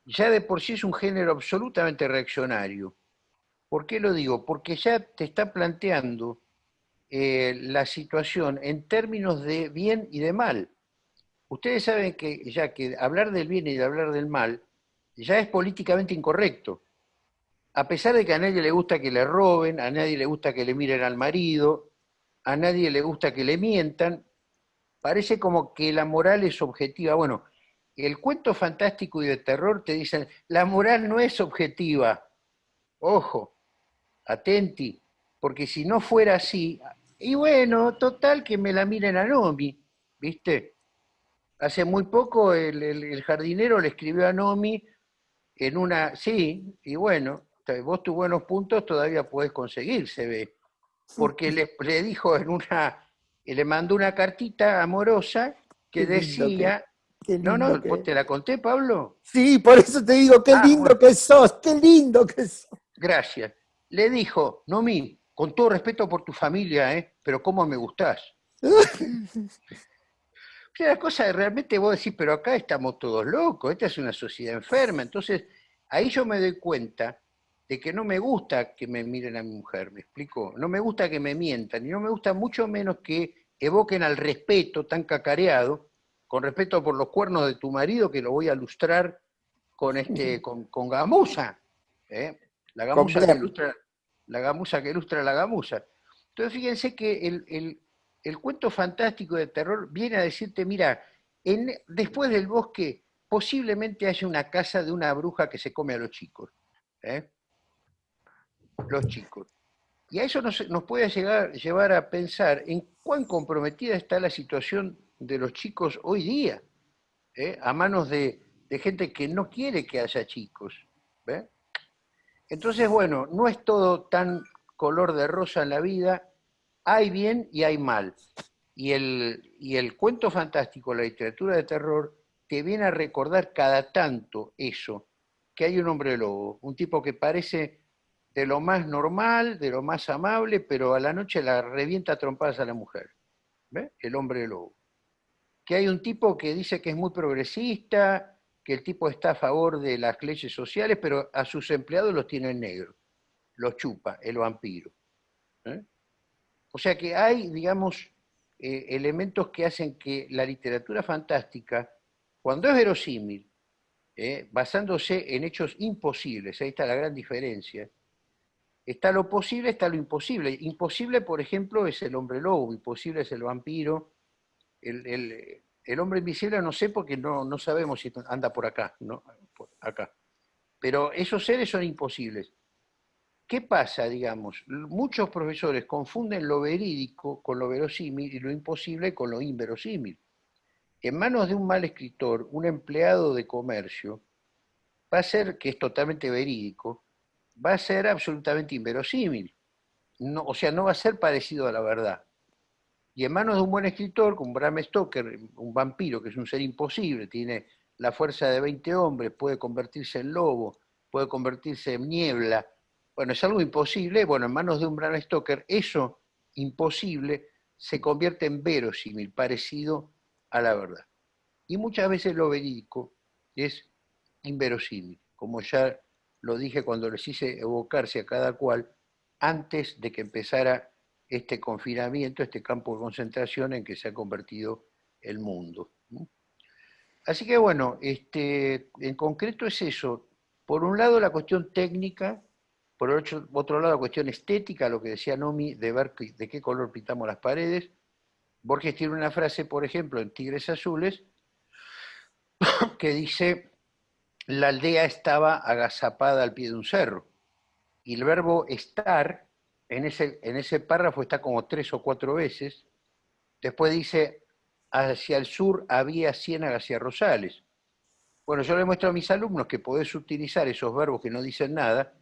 ya de por sí es un género absolutamente reaccionario. ¿Por qué lo digo? Porque ya te está planteando eh, la situación en términos de bien y de mal. Ustedes saben que ya que hablar del bien y de hablar del mal ya es políticamente incorrecto. A pesar de que a nadie le gusta que le roben, a nadie le gusta que le miren al marido, a nadie le gusta que le mientan, parece como que la moral es objetiva. Bueno, el cuento fantástico y de terror te dicen, la moral no es objetiva. Ojo, atenti, porque si no fuera así, y bueno, total que me la miren a Nomi, ¿viste? Hace muy poco el, jardinero le escribió a Nomi en una, sí, y bueno, vos tus buenos puntos todavía podés conseguir, se ve. Porque le, le dijo en una, le mandó una cartita amorosa que decía, no, no, ¿te la conté, Pablo? Sí, por eso te digo, qué ah, lindo que sos, qué lindo que sos. Gracias. Le dijo, Nomi, con todo respeto por tu familia, ¿eh? pero cómo me gustás. *laughs* la cosa realmente vos decís, pero acá estamos todos locos, esta es una sociedad enferma. Entonces, ahí yo me doy cuenta de que no me gusta que me miren a mi mujer, ¿me explico? No me gusta que me mientan, y no me gusta mucho menos que evoquen al respeto tan cacareado, con respeto por los cuernos de tu marido, que lo voy a lustrar con, este, *laughs* con, con gamuza, ¿eh? la, gamuza que ilustra, la gamuza que ilustra la gamuza. Entonces fíjense que el, el, cuento fantástico de terror viene a decirte, mira, en, después del bosque posiblemente haya una casa de una bruja que se come a los chicos. ¿eh? Los chicos. Y a eso nos, puede llevar a pensar en cuán comprometida está la situación de los chicos hoy día, ¿eh? a manos de, gente que no quiere que haya chicos. Entonces, bueno, no es todo tan color de rosa en la vida, hay bien y hay mal. Y el, y el cuento fantástico, la literatura de terror, te viene a recordar cada tanto eso, que hay un hombre lobo, un tipo que parece de lo más normal, de lo más amable, pero a la noche la revienta a trompadas a la mujer. ¿Ve? El hombre lobo. Que hay un tipo que dice que es muy progresista, que el tipo está a favor de las leyes sociales, pero a sus empleados los tiene en negro. Los chupa, el vampiro. ¿eh? O sea que hay, digamos, eh, elementos que hacen que la literatura fantástica, cuando es verosímil, ¿eh? basándose en hechos imposibles, ahí está la gran diferencia, Está lo posible, está lo imposible. Imposible, por ejemplo, es el hombre lobo, imposible es el vampiro. El, hombre invisible no sé porque no, no, sabemos si anda por acá, ¿no? Por acá. Pero esos seres son imposibles. ¿Qué pasa, digamos? Muchos profesores confunden lo verídico con lo verosímil y lo imposible con lo inverosímil. En manos de un mal escritor, un empleado de comercio, va a ser, que es totalmente verídico, va a ser absolutamente inverosímil. O sea, no va a ser parecido a la verdad. Y en manos de un buen escritor, como Bram Stoker, un vampiro que es un ser imposible, tiene la fuerza de 20 hombres, puede convertirse en lobo, puede convertirse en niebla. Bueno, es algo imposible. Bueno, en manos de un Bram Stoker, eso imposible se convierte en verosímil, parecido a la verdad. Y muchas veces lo verídico es inverosímil, como ya lo dije cuando les hice evocarse a cada cual antes de que empezara este confinamiento, este campo de concentración en que se ha convertido el mundo. Así que bueno, este, en concreto es eso. Por un lado la cuestión técnica, por otro, lado la cuestión estética, lo que decía Nomi, de ver de qué color pintamos las paredes. Borges tiene una frase, por ejemplo, en Tigres Azules, *coughs* que dice, la aldea estaba agazapada al pie de un cerro. Y el verbo estar, en ese, en ese párrafo está como tres o cuatro veces. Después dice, hacia el sur había ciénagas y arrozales. Bueno, yo le muestro a mis alumnos que podés utilizar esos verbos que no dicen nada,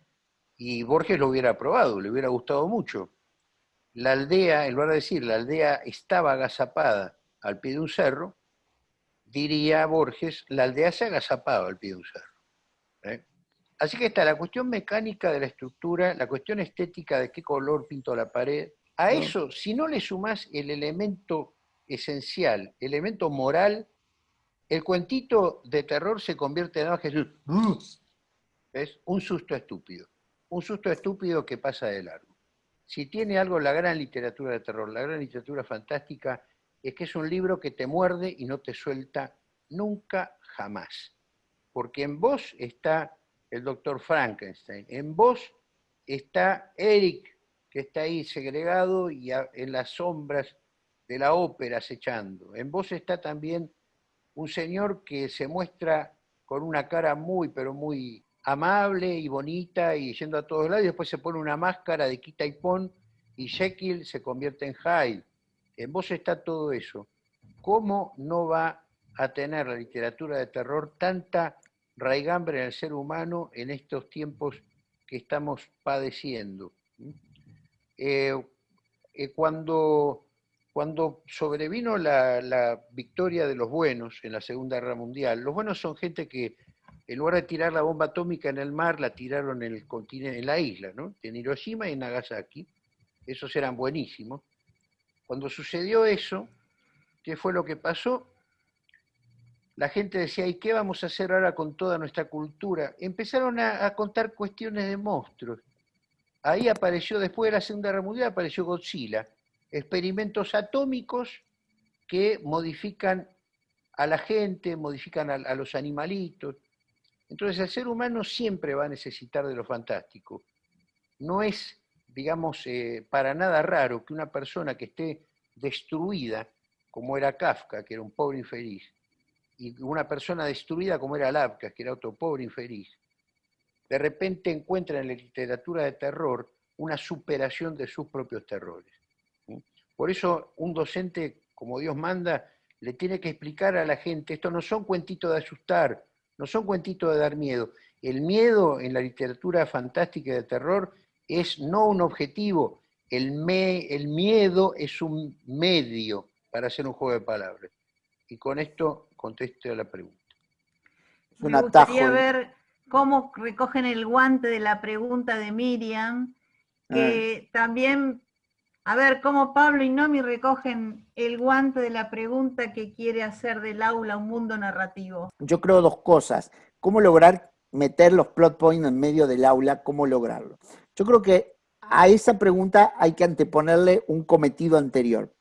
y Borges lo hubiera aprobado, le hubiera gustado mucho. La aldea, en lugar de decir la aldea estaba agazapada al pie de un cerro, diría Borges, la aldea se agazapaba al pie de un cerro. ¿eh? Así que está la cuestión mecánica de la estructura, la cuestión estética de qué color pinto la pared. A eso, si no le sumás el elemento esencial, el elemento moral, el cuentito de terror se convierte en Jesús. Es un susto estúpido. Un susto estúpido que pasa de largo. Si tiene algo la gran literatura de terror, la gran literatura fantástica, es que es un libro que te muerde y no te suelta nunca, jamás. Porque en vos está el doctor Frankenstein, en vos está Eric, que está ahí segregado y en las sombras de la ópera acechando. En vos está también un señor que se muestra con una cara muy, pero muy amable y bonita y yendo a todos lados, y después se pone una máscara de quita y pon, y Jekyll se convierte en Hyde en vos está todo eso. ¿Cómo no va a tener la literatura de terror tanta raigambre en el ser humano en estos tiempos que estamos padeciendo? Eh, eh, cuando, cuando sobrevino la, victoria de los buenos en la Segunda Guerra Mundial, los buenos son gente que en lugar de tirar la bomba atómica en el mar, la tiraron en el continente, en la isla, ¿no? En Hiroshima y en Nagasaki. Esos eran buenísimos. Cuando sucedió eso, ¿qué fue lo que pasó? la gente decía, ¿y qué vamos a hacer ahora con toda nuestra cultura? Empezaron a, contar cuestiones de monstruos. Ahí apareció, después de la Segunda Guerra Mundial, apareció Godzilla. Experimentos atómicos que modifican a la gente, modifican a, los animalitos. Entonces el ser humano siempre va a necesitar de lo fantástico. No es, digamos, eh, para nada raro que una persona que esté destruida, como era Kafka, que era un pobre infeliz, y una persona destruida como era Lapka, que era otro pobre infeliz, de repente encuentra en la literatura de terror una superación de sus propios terrores. Por eso un docente, como Dios manda, le tiene que explicar a la gente, esto no son cuentitos de asustar, no son cuentitos de dar miedo. El miedo en la literatura fantástica de terror es no un objetivo, el, me, el miedo es un medio para hacer un juego de palabras. Y con esto conteste a la pregunta. Me gustaría ver cómo recogen el guante de la pregunta de Miriam, que ah. también, a ver, cómo Pablo y Nomi recogen el guante de la pregunta que quiere hacer del aula un mundo narrativo. Yo creo dos cosas. ¿Cómo lograr meter los plot points en medio del aula? ¿Cómo lograrlo? Yo creo que a esa pregunta hay que anteponerle un cometido anterior.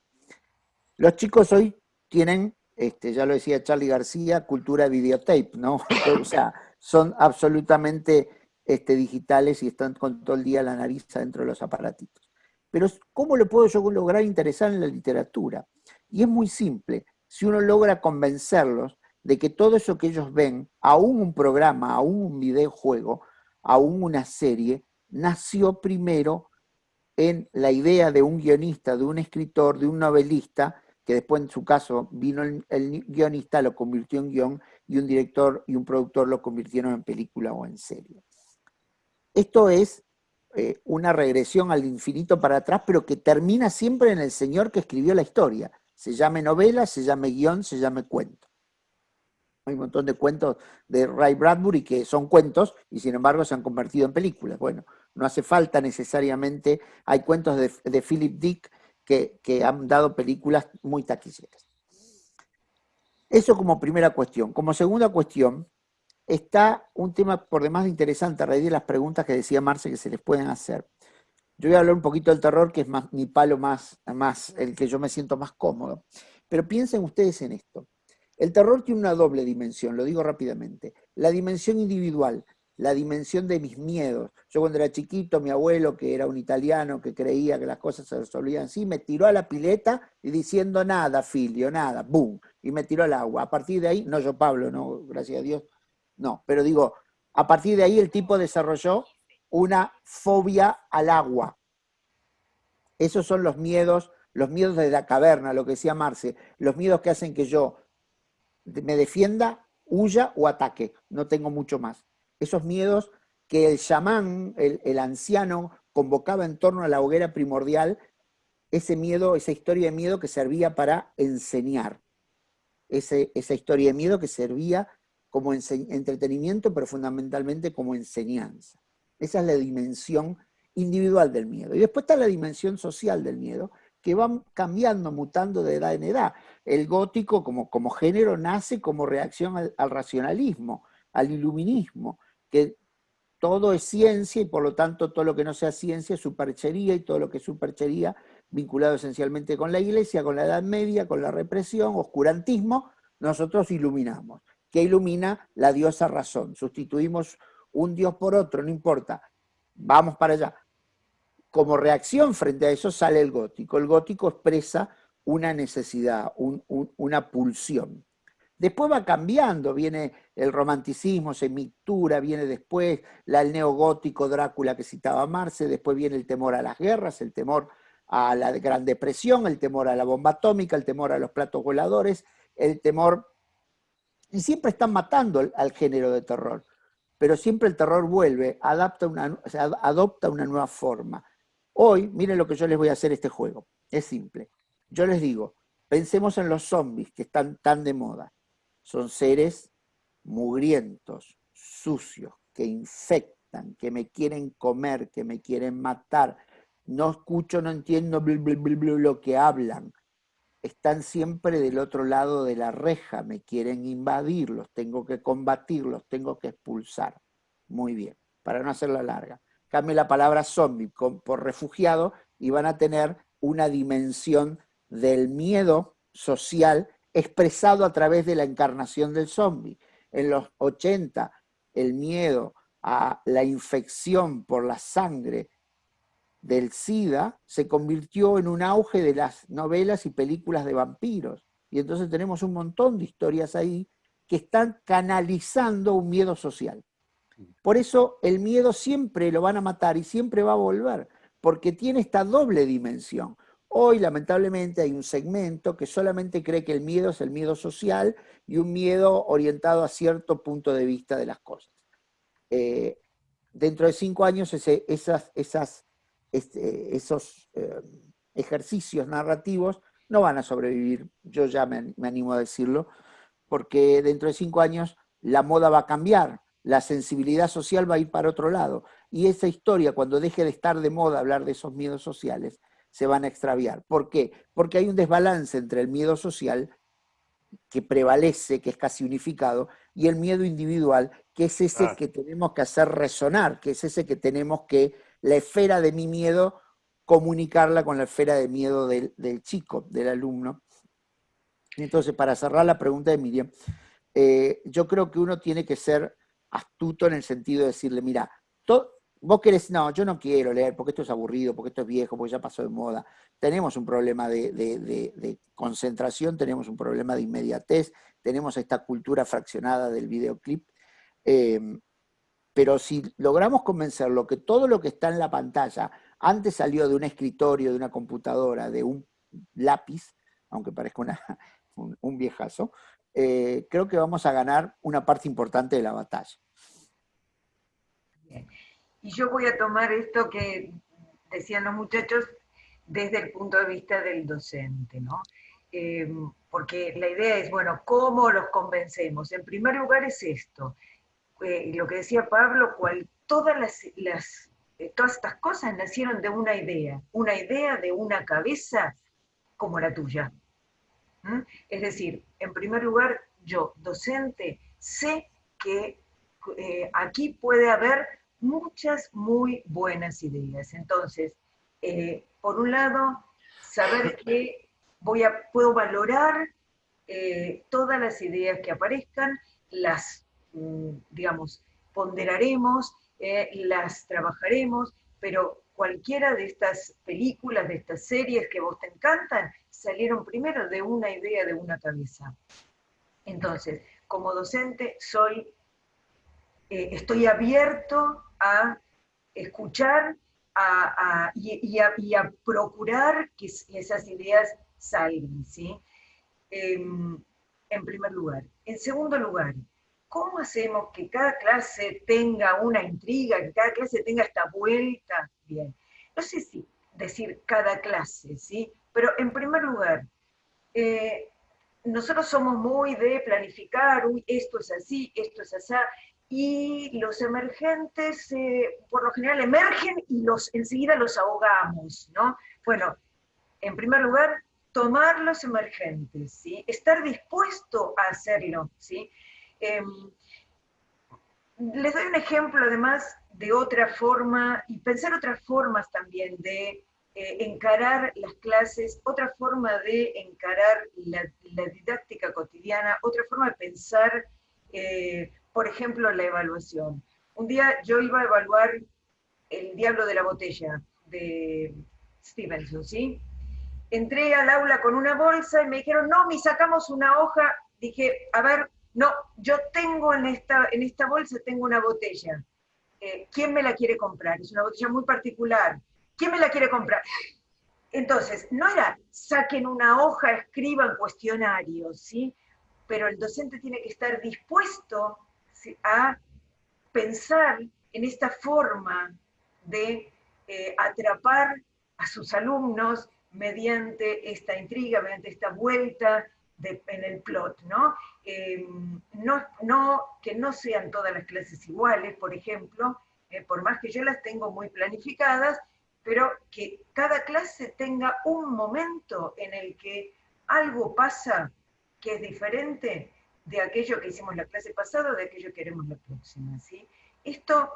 Los chicos hoy tienen este, ya lo decía Charlie García, cultura videotape, ¿no? *laughs* o sea, son absolutamente este, digitales y están con todo el día la nariz dentro de los aparatitos. Pero ¿cómo lo puedo yo lograr interesar en la literatura? Y es muy simple, si uno logra convencerlos de que todo eso que ellos ven, aún un programa, aún un videojuego, aún una serie, nació primero en la idea de un guionista, de un escritor, de un novelista, que después en su caso vino el, guionista, lo convirtió en guion, y un director y un productor lo convirtieron en película o en serie. Esto es eh, una regresión al infinito para atrás, pero que termina siempre en el señor que escribió la historia. Se llame novela, se llame guion, se llame cuento. Hay un montón de cuentos de Ray Bradbury que son cuentos y sin embargo se han convertido en películas. Bueno, no hace falta necesariamente, hay cuentos de, de Philip Dick que, han dado películas muy taquilleras. Eso como primera cuestión. Como segunda cuestión, está un tema por demás interesante a raíz de las preguntas que decía Marce que se les pueden hacer. Yo voy a hablar un poquito del terror, que es más, mi palo más, más, el que yo me siento más cómodo. Pero piensen ustedes en esto. El terror tiene una doble dimensión, lo digo rápidamente. La dimensión individual, la dimensión de mis miedos. Yo cuando era chiquito, mi abuelo, que era un italiano, que creía que las cosas se resolvían así, me tiró a la pileta y diciendo nada, filio, nada, boom, y me tiró al agua. A partir de ahí, no yo Pablo, no, gracias a Dios, no, pero digo, a partir de ahí el tipo desarrolló una fobia al agua. Esos son los miedos, los miedos de la caverna, lo que decía Marce, los miedos que hacen que yo me defienda, huya o ataque, no tengo mucho más esos miedos que el chamán, el, anciano, convocaba en torno a la hoguera primordial, ese miedo, esa historia de miedo que servía para enseñar, esa historia de miedo que servía como entretenimiento, pero fundamentalmente como enseñanza. Esa es la dimensión individual del miedo. Y después está la dimensión social del miedo, que va cambiando, mutando de edad en edad. El gótico como, como género nace como reacción al racionalismo, al iluminismo, que todo es ciencia y por lo tanto todo lo que no sea ciencia es superchería y todo lo que es superchería vinculado esencialmente con la iglesia, con la Edad Media, con la represión, oscurantismo, nosotros iluminamos. ¿Qué ilumina? La diosa razón. Sustituimos un dios por otro, no importa. Vamos para allá. Como reacción frente a eso sale el gótico. El gótico expresa una necesidad, una pulsión. Después va cambiando, viene el romanticismo, se mictura, viene después la, el neogótico Drácula que citaba Marce, después viene el temor a las guerras, el temor a la Gran Depresión, el temor a la bomba atómica, el temor a los platos voladores, el temor... Y siempre están matando al, género de terror, pero siempre el terror vuelve, adapta una, adopta una nueva forma. Hoy, miren lo que yo les voy a hacer este juego, es simple. Yo les digo, pensemos en los zombies que están tan de moda son seres mugrientos, sucios, que infectan, que me quieren comer, que me quieren matar. No escucho, no entiendo lo que hablan. están siempre del otro lado de la reja, me quieren invadir, los tengo que combatir, los tengo que expulsar. Muy bien, para no hacerla larga. Cambie la palabra zombie por refugiado y van a tener una dimensión del miedo social expresado a través de la encarnación del zombie. En los 80, el miedo a la infección por la sangre del SIDA se convirtió en un auge de las novelas y películas de vampiros. Y entonces tenemos un montón de historias ahí que están canalizando un miedo social. Por eso el miedo siempre lo van a matar y siempre va a volver, porque tiene esta doble dimensión. Hoy, lamentablemente, hay un segmento que solamente cree que el miedo es el miedo social y un miedo orientado a cierto punto de vista de las cosas. Eh, dentro de cinco años, esas, este, esos eh, ejercicios narrativos no van a sobrevivir, yo ya me, me animo a decirlo, porque dentro de cinco años la moda va a cambiar, la sensibilidad social va a ir para otro lado. Y esa historia, cuando deje de estar de moda hablar de esos miedos sociales, se van a extraviar. ¿Por qué? Porque hay un desbalance entre el miedo social, que prevalece, que es casi unificado, y el miedo individual, que es ese que tenemos que hacer resonar, que es ese que tenemos que, la esfera de mi miedo, comunicarla con la esfera de miedo del, chico, del alumno. Entonces, para cerrar la pregunta de Miriam, eh, yo creo que uno tiene que ser astuto en el sentido de decirle, mira, todo, Vos querés, no, yo no quiero leer porque esto es aburrido, porque esto es viejo, porque ya pasó de moda. Tenemos un problema de, concentración, tenemos un problema de inmediatez, tenemos esta cultura fraccionada del videoclip. Em, pero si logramos convencerlo que todo lo que está en la pantalla antes salió de un escritorio, de una computadora, de un lápiz, aunque parezca *laughs* un, viejazo, eh, creo que vamos a ganar una parte importante de la batalla. Y yo voy a tomar esto que decían los muchachos desde el punto de vista del docente, ¿no? Eh, porque la idea es, bueno, ¿cómo los convencemos? En primer lugar es esto, eh, lo que decía Pablo, cual, todas, las, eh, todas estas cosas nacieron de una idea, una idea de una cabeza como la tuya. Es decir, en primer lugar, yo, docente, sé que aquí puede haber muchas muy buenas ideas. Entonces, eh, por un lado, saber que voy a, puedo valorar eh, todas las ideas que aparezcan, las, mm, digamos, ponderaremos, eh, las trabajaremos, pero cualquiera de estas películas, de estas series que vos te encantan, salieron primero de una idea, de una cabeza. Entonces, como docente soy, estoy abierto a escuchar y, a, procurar que esas ideas salgan, ¿sí? Em, en primer lugar. En segundo lugar, ¿cómo hacemos que cada clase tenga una intriga, que cada clase tenga esta vuelta? Bien, no sé si decir cada clase, ¿sí? Pero en primer lugar, eh, nosotros somos muy de planificar, uy, esto es así, esto es así, y los emergentes eh, por lo general emergen y los, enseguida los ahogamos, ¿no? Bueno, en primer lugar, tomar los emergentes, ¿sí? Estar dispuesto a hacerlo, ¿sí? Em, les doy un ejemplo además de otra forma, y pensar otras formas también de eh, encarar las clases, otra forma de encarar la, didáctica cotidiana, otra forma de pensar eh, por ejemplo, la evaluación. Un día yo iba a evaluar El Diablo de la Botella de Stevenson, ¿sí? Entré al aula con una bolsa y me dijeron, no, me sacamos una hoja. Dije, a ver, no, yo tengo en esta, en esta bolsa, tengo una botella. Eh, ¿Quién me la quiere comprar? Es una botella muy particular. ¿Quién me la quiere comprar? Entonces, no era saquen una hoja, escriban cuestionarios, ¿sí? Pero el docente tiene que estar dispuesto a pensar en esta forma de eh, atrapar a sus alumnos mediante esta intriga, mediante esta vuelta en el plot, eh, ¿no? ¿no? Que no sean todas las clases iguales, por ejemplo, eh, por más que yo las tengo muy planificadas, pero que cada clase tenga un momento en el que algo pasa que es diferente de aquello que hicimos la clase pasada de aquello que haremos la próxima. ¿sí? Esto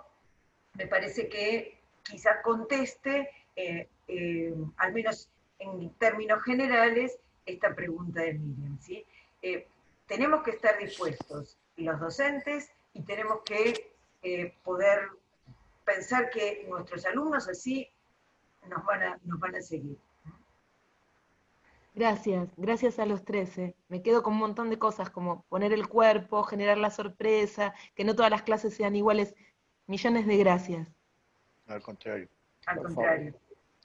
me parece que quizás conteste, eh, eh, al menos en términos generales, esta pregunta de Miriam. ¿sí? Eh, tenemos que estar dispuestos, los docentes, y tenemos que poder pensar que nuestros alumnos así nos van a, nos van a seguir. Gracias, gracias a los 13. Me quedo con un montón de cosas como poner el cuerpo, generar la sorpresa, que no todas las clases sean iguales. Millones de gracias. Al contrario. Al contrario.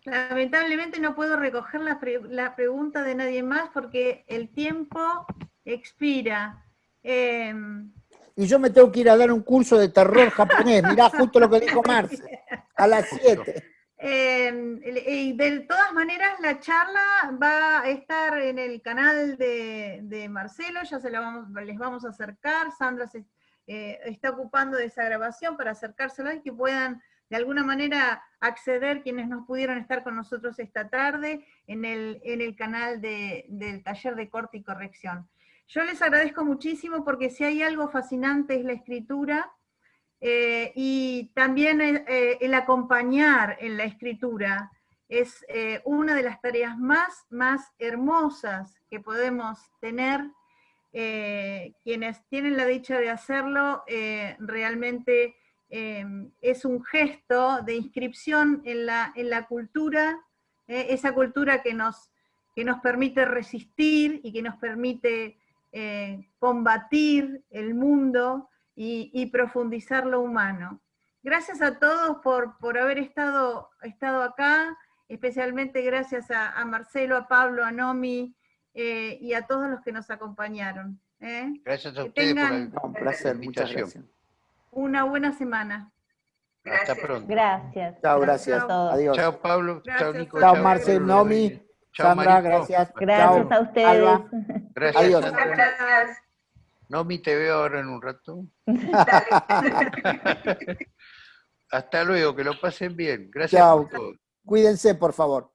Lamentablemente no puedo recoger la, la, pregunta de nadie más porque el tiempo expira. Em, y yo me tengo que ir a dar un curso de terror japonés. Mirá *laughs* justo lo que dijo Marce. A las 7. Em, y de todas maneras, la charla va a estar en el canal de, Marcelo, ya se la vamos, les vamos a acercar. Sandra se, eh, está ocupando de esa grabación para acercársela y que puedan de alguna manera acceder quienes no pudieron estar con nosotros esta tarde en el, en el canal del taller de corte y corrección. Yo les agradezco muchísimo porque si hay algo fascinante es la escritura, eh, y también eh, el acompañar en la escritura es eh, una de las tareas más, más hermosas que podemos tener. quienes tienen la dicha de hacerlo, realmente es un gesto de inscripción en la, en la cultura, esa cultura que nos, que nos permite resistir y que nos permite combatir el mundo, y, profundizar lo humano. Gracias a todos por, por haber estado, estado acá, especialmente gracias a, Marcelo, a Pablo, a Nomi eh, y a todos los que nos acompañaron. ¿eh? Gracias a ustedes por un placer, muchas gracias. Una buena semana. Hasta pronto. Gracias. Chao, gracias. Adiós. Chao, Pablo. Chao, Nico. Chao, Marcelo, Nomi. Sandra, gracias. Gracias a ustedes. *laughs* Gracias. Adiós. Gracias. Nomi, te veo ahora en un rato. *laughs* *laughs* Hasta luego, que lo pasen bien. Gracias Chao. Cuídense, por favor.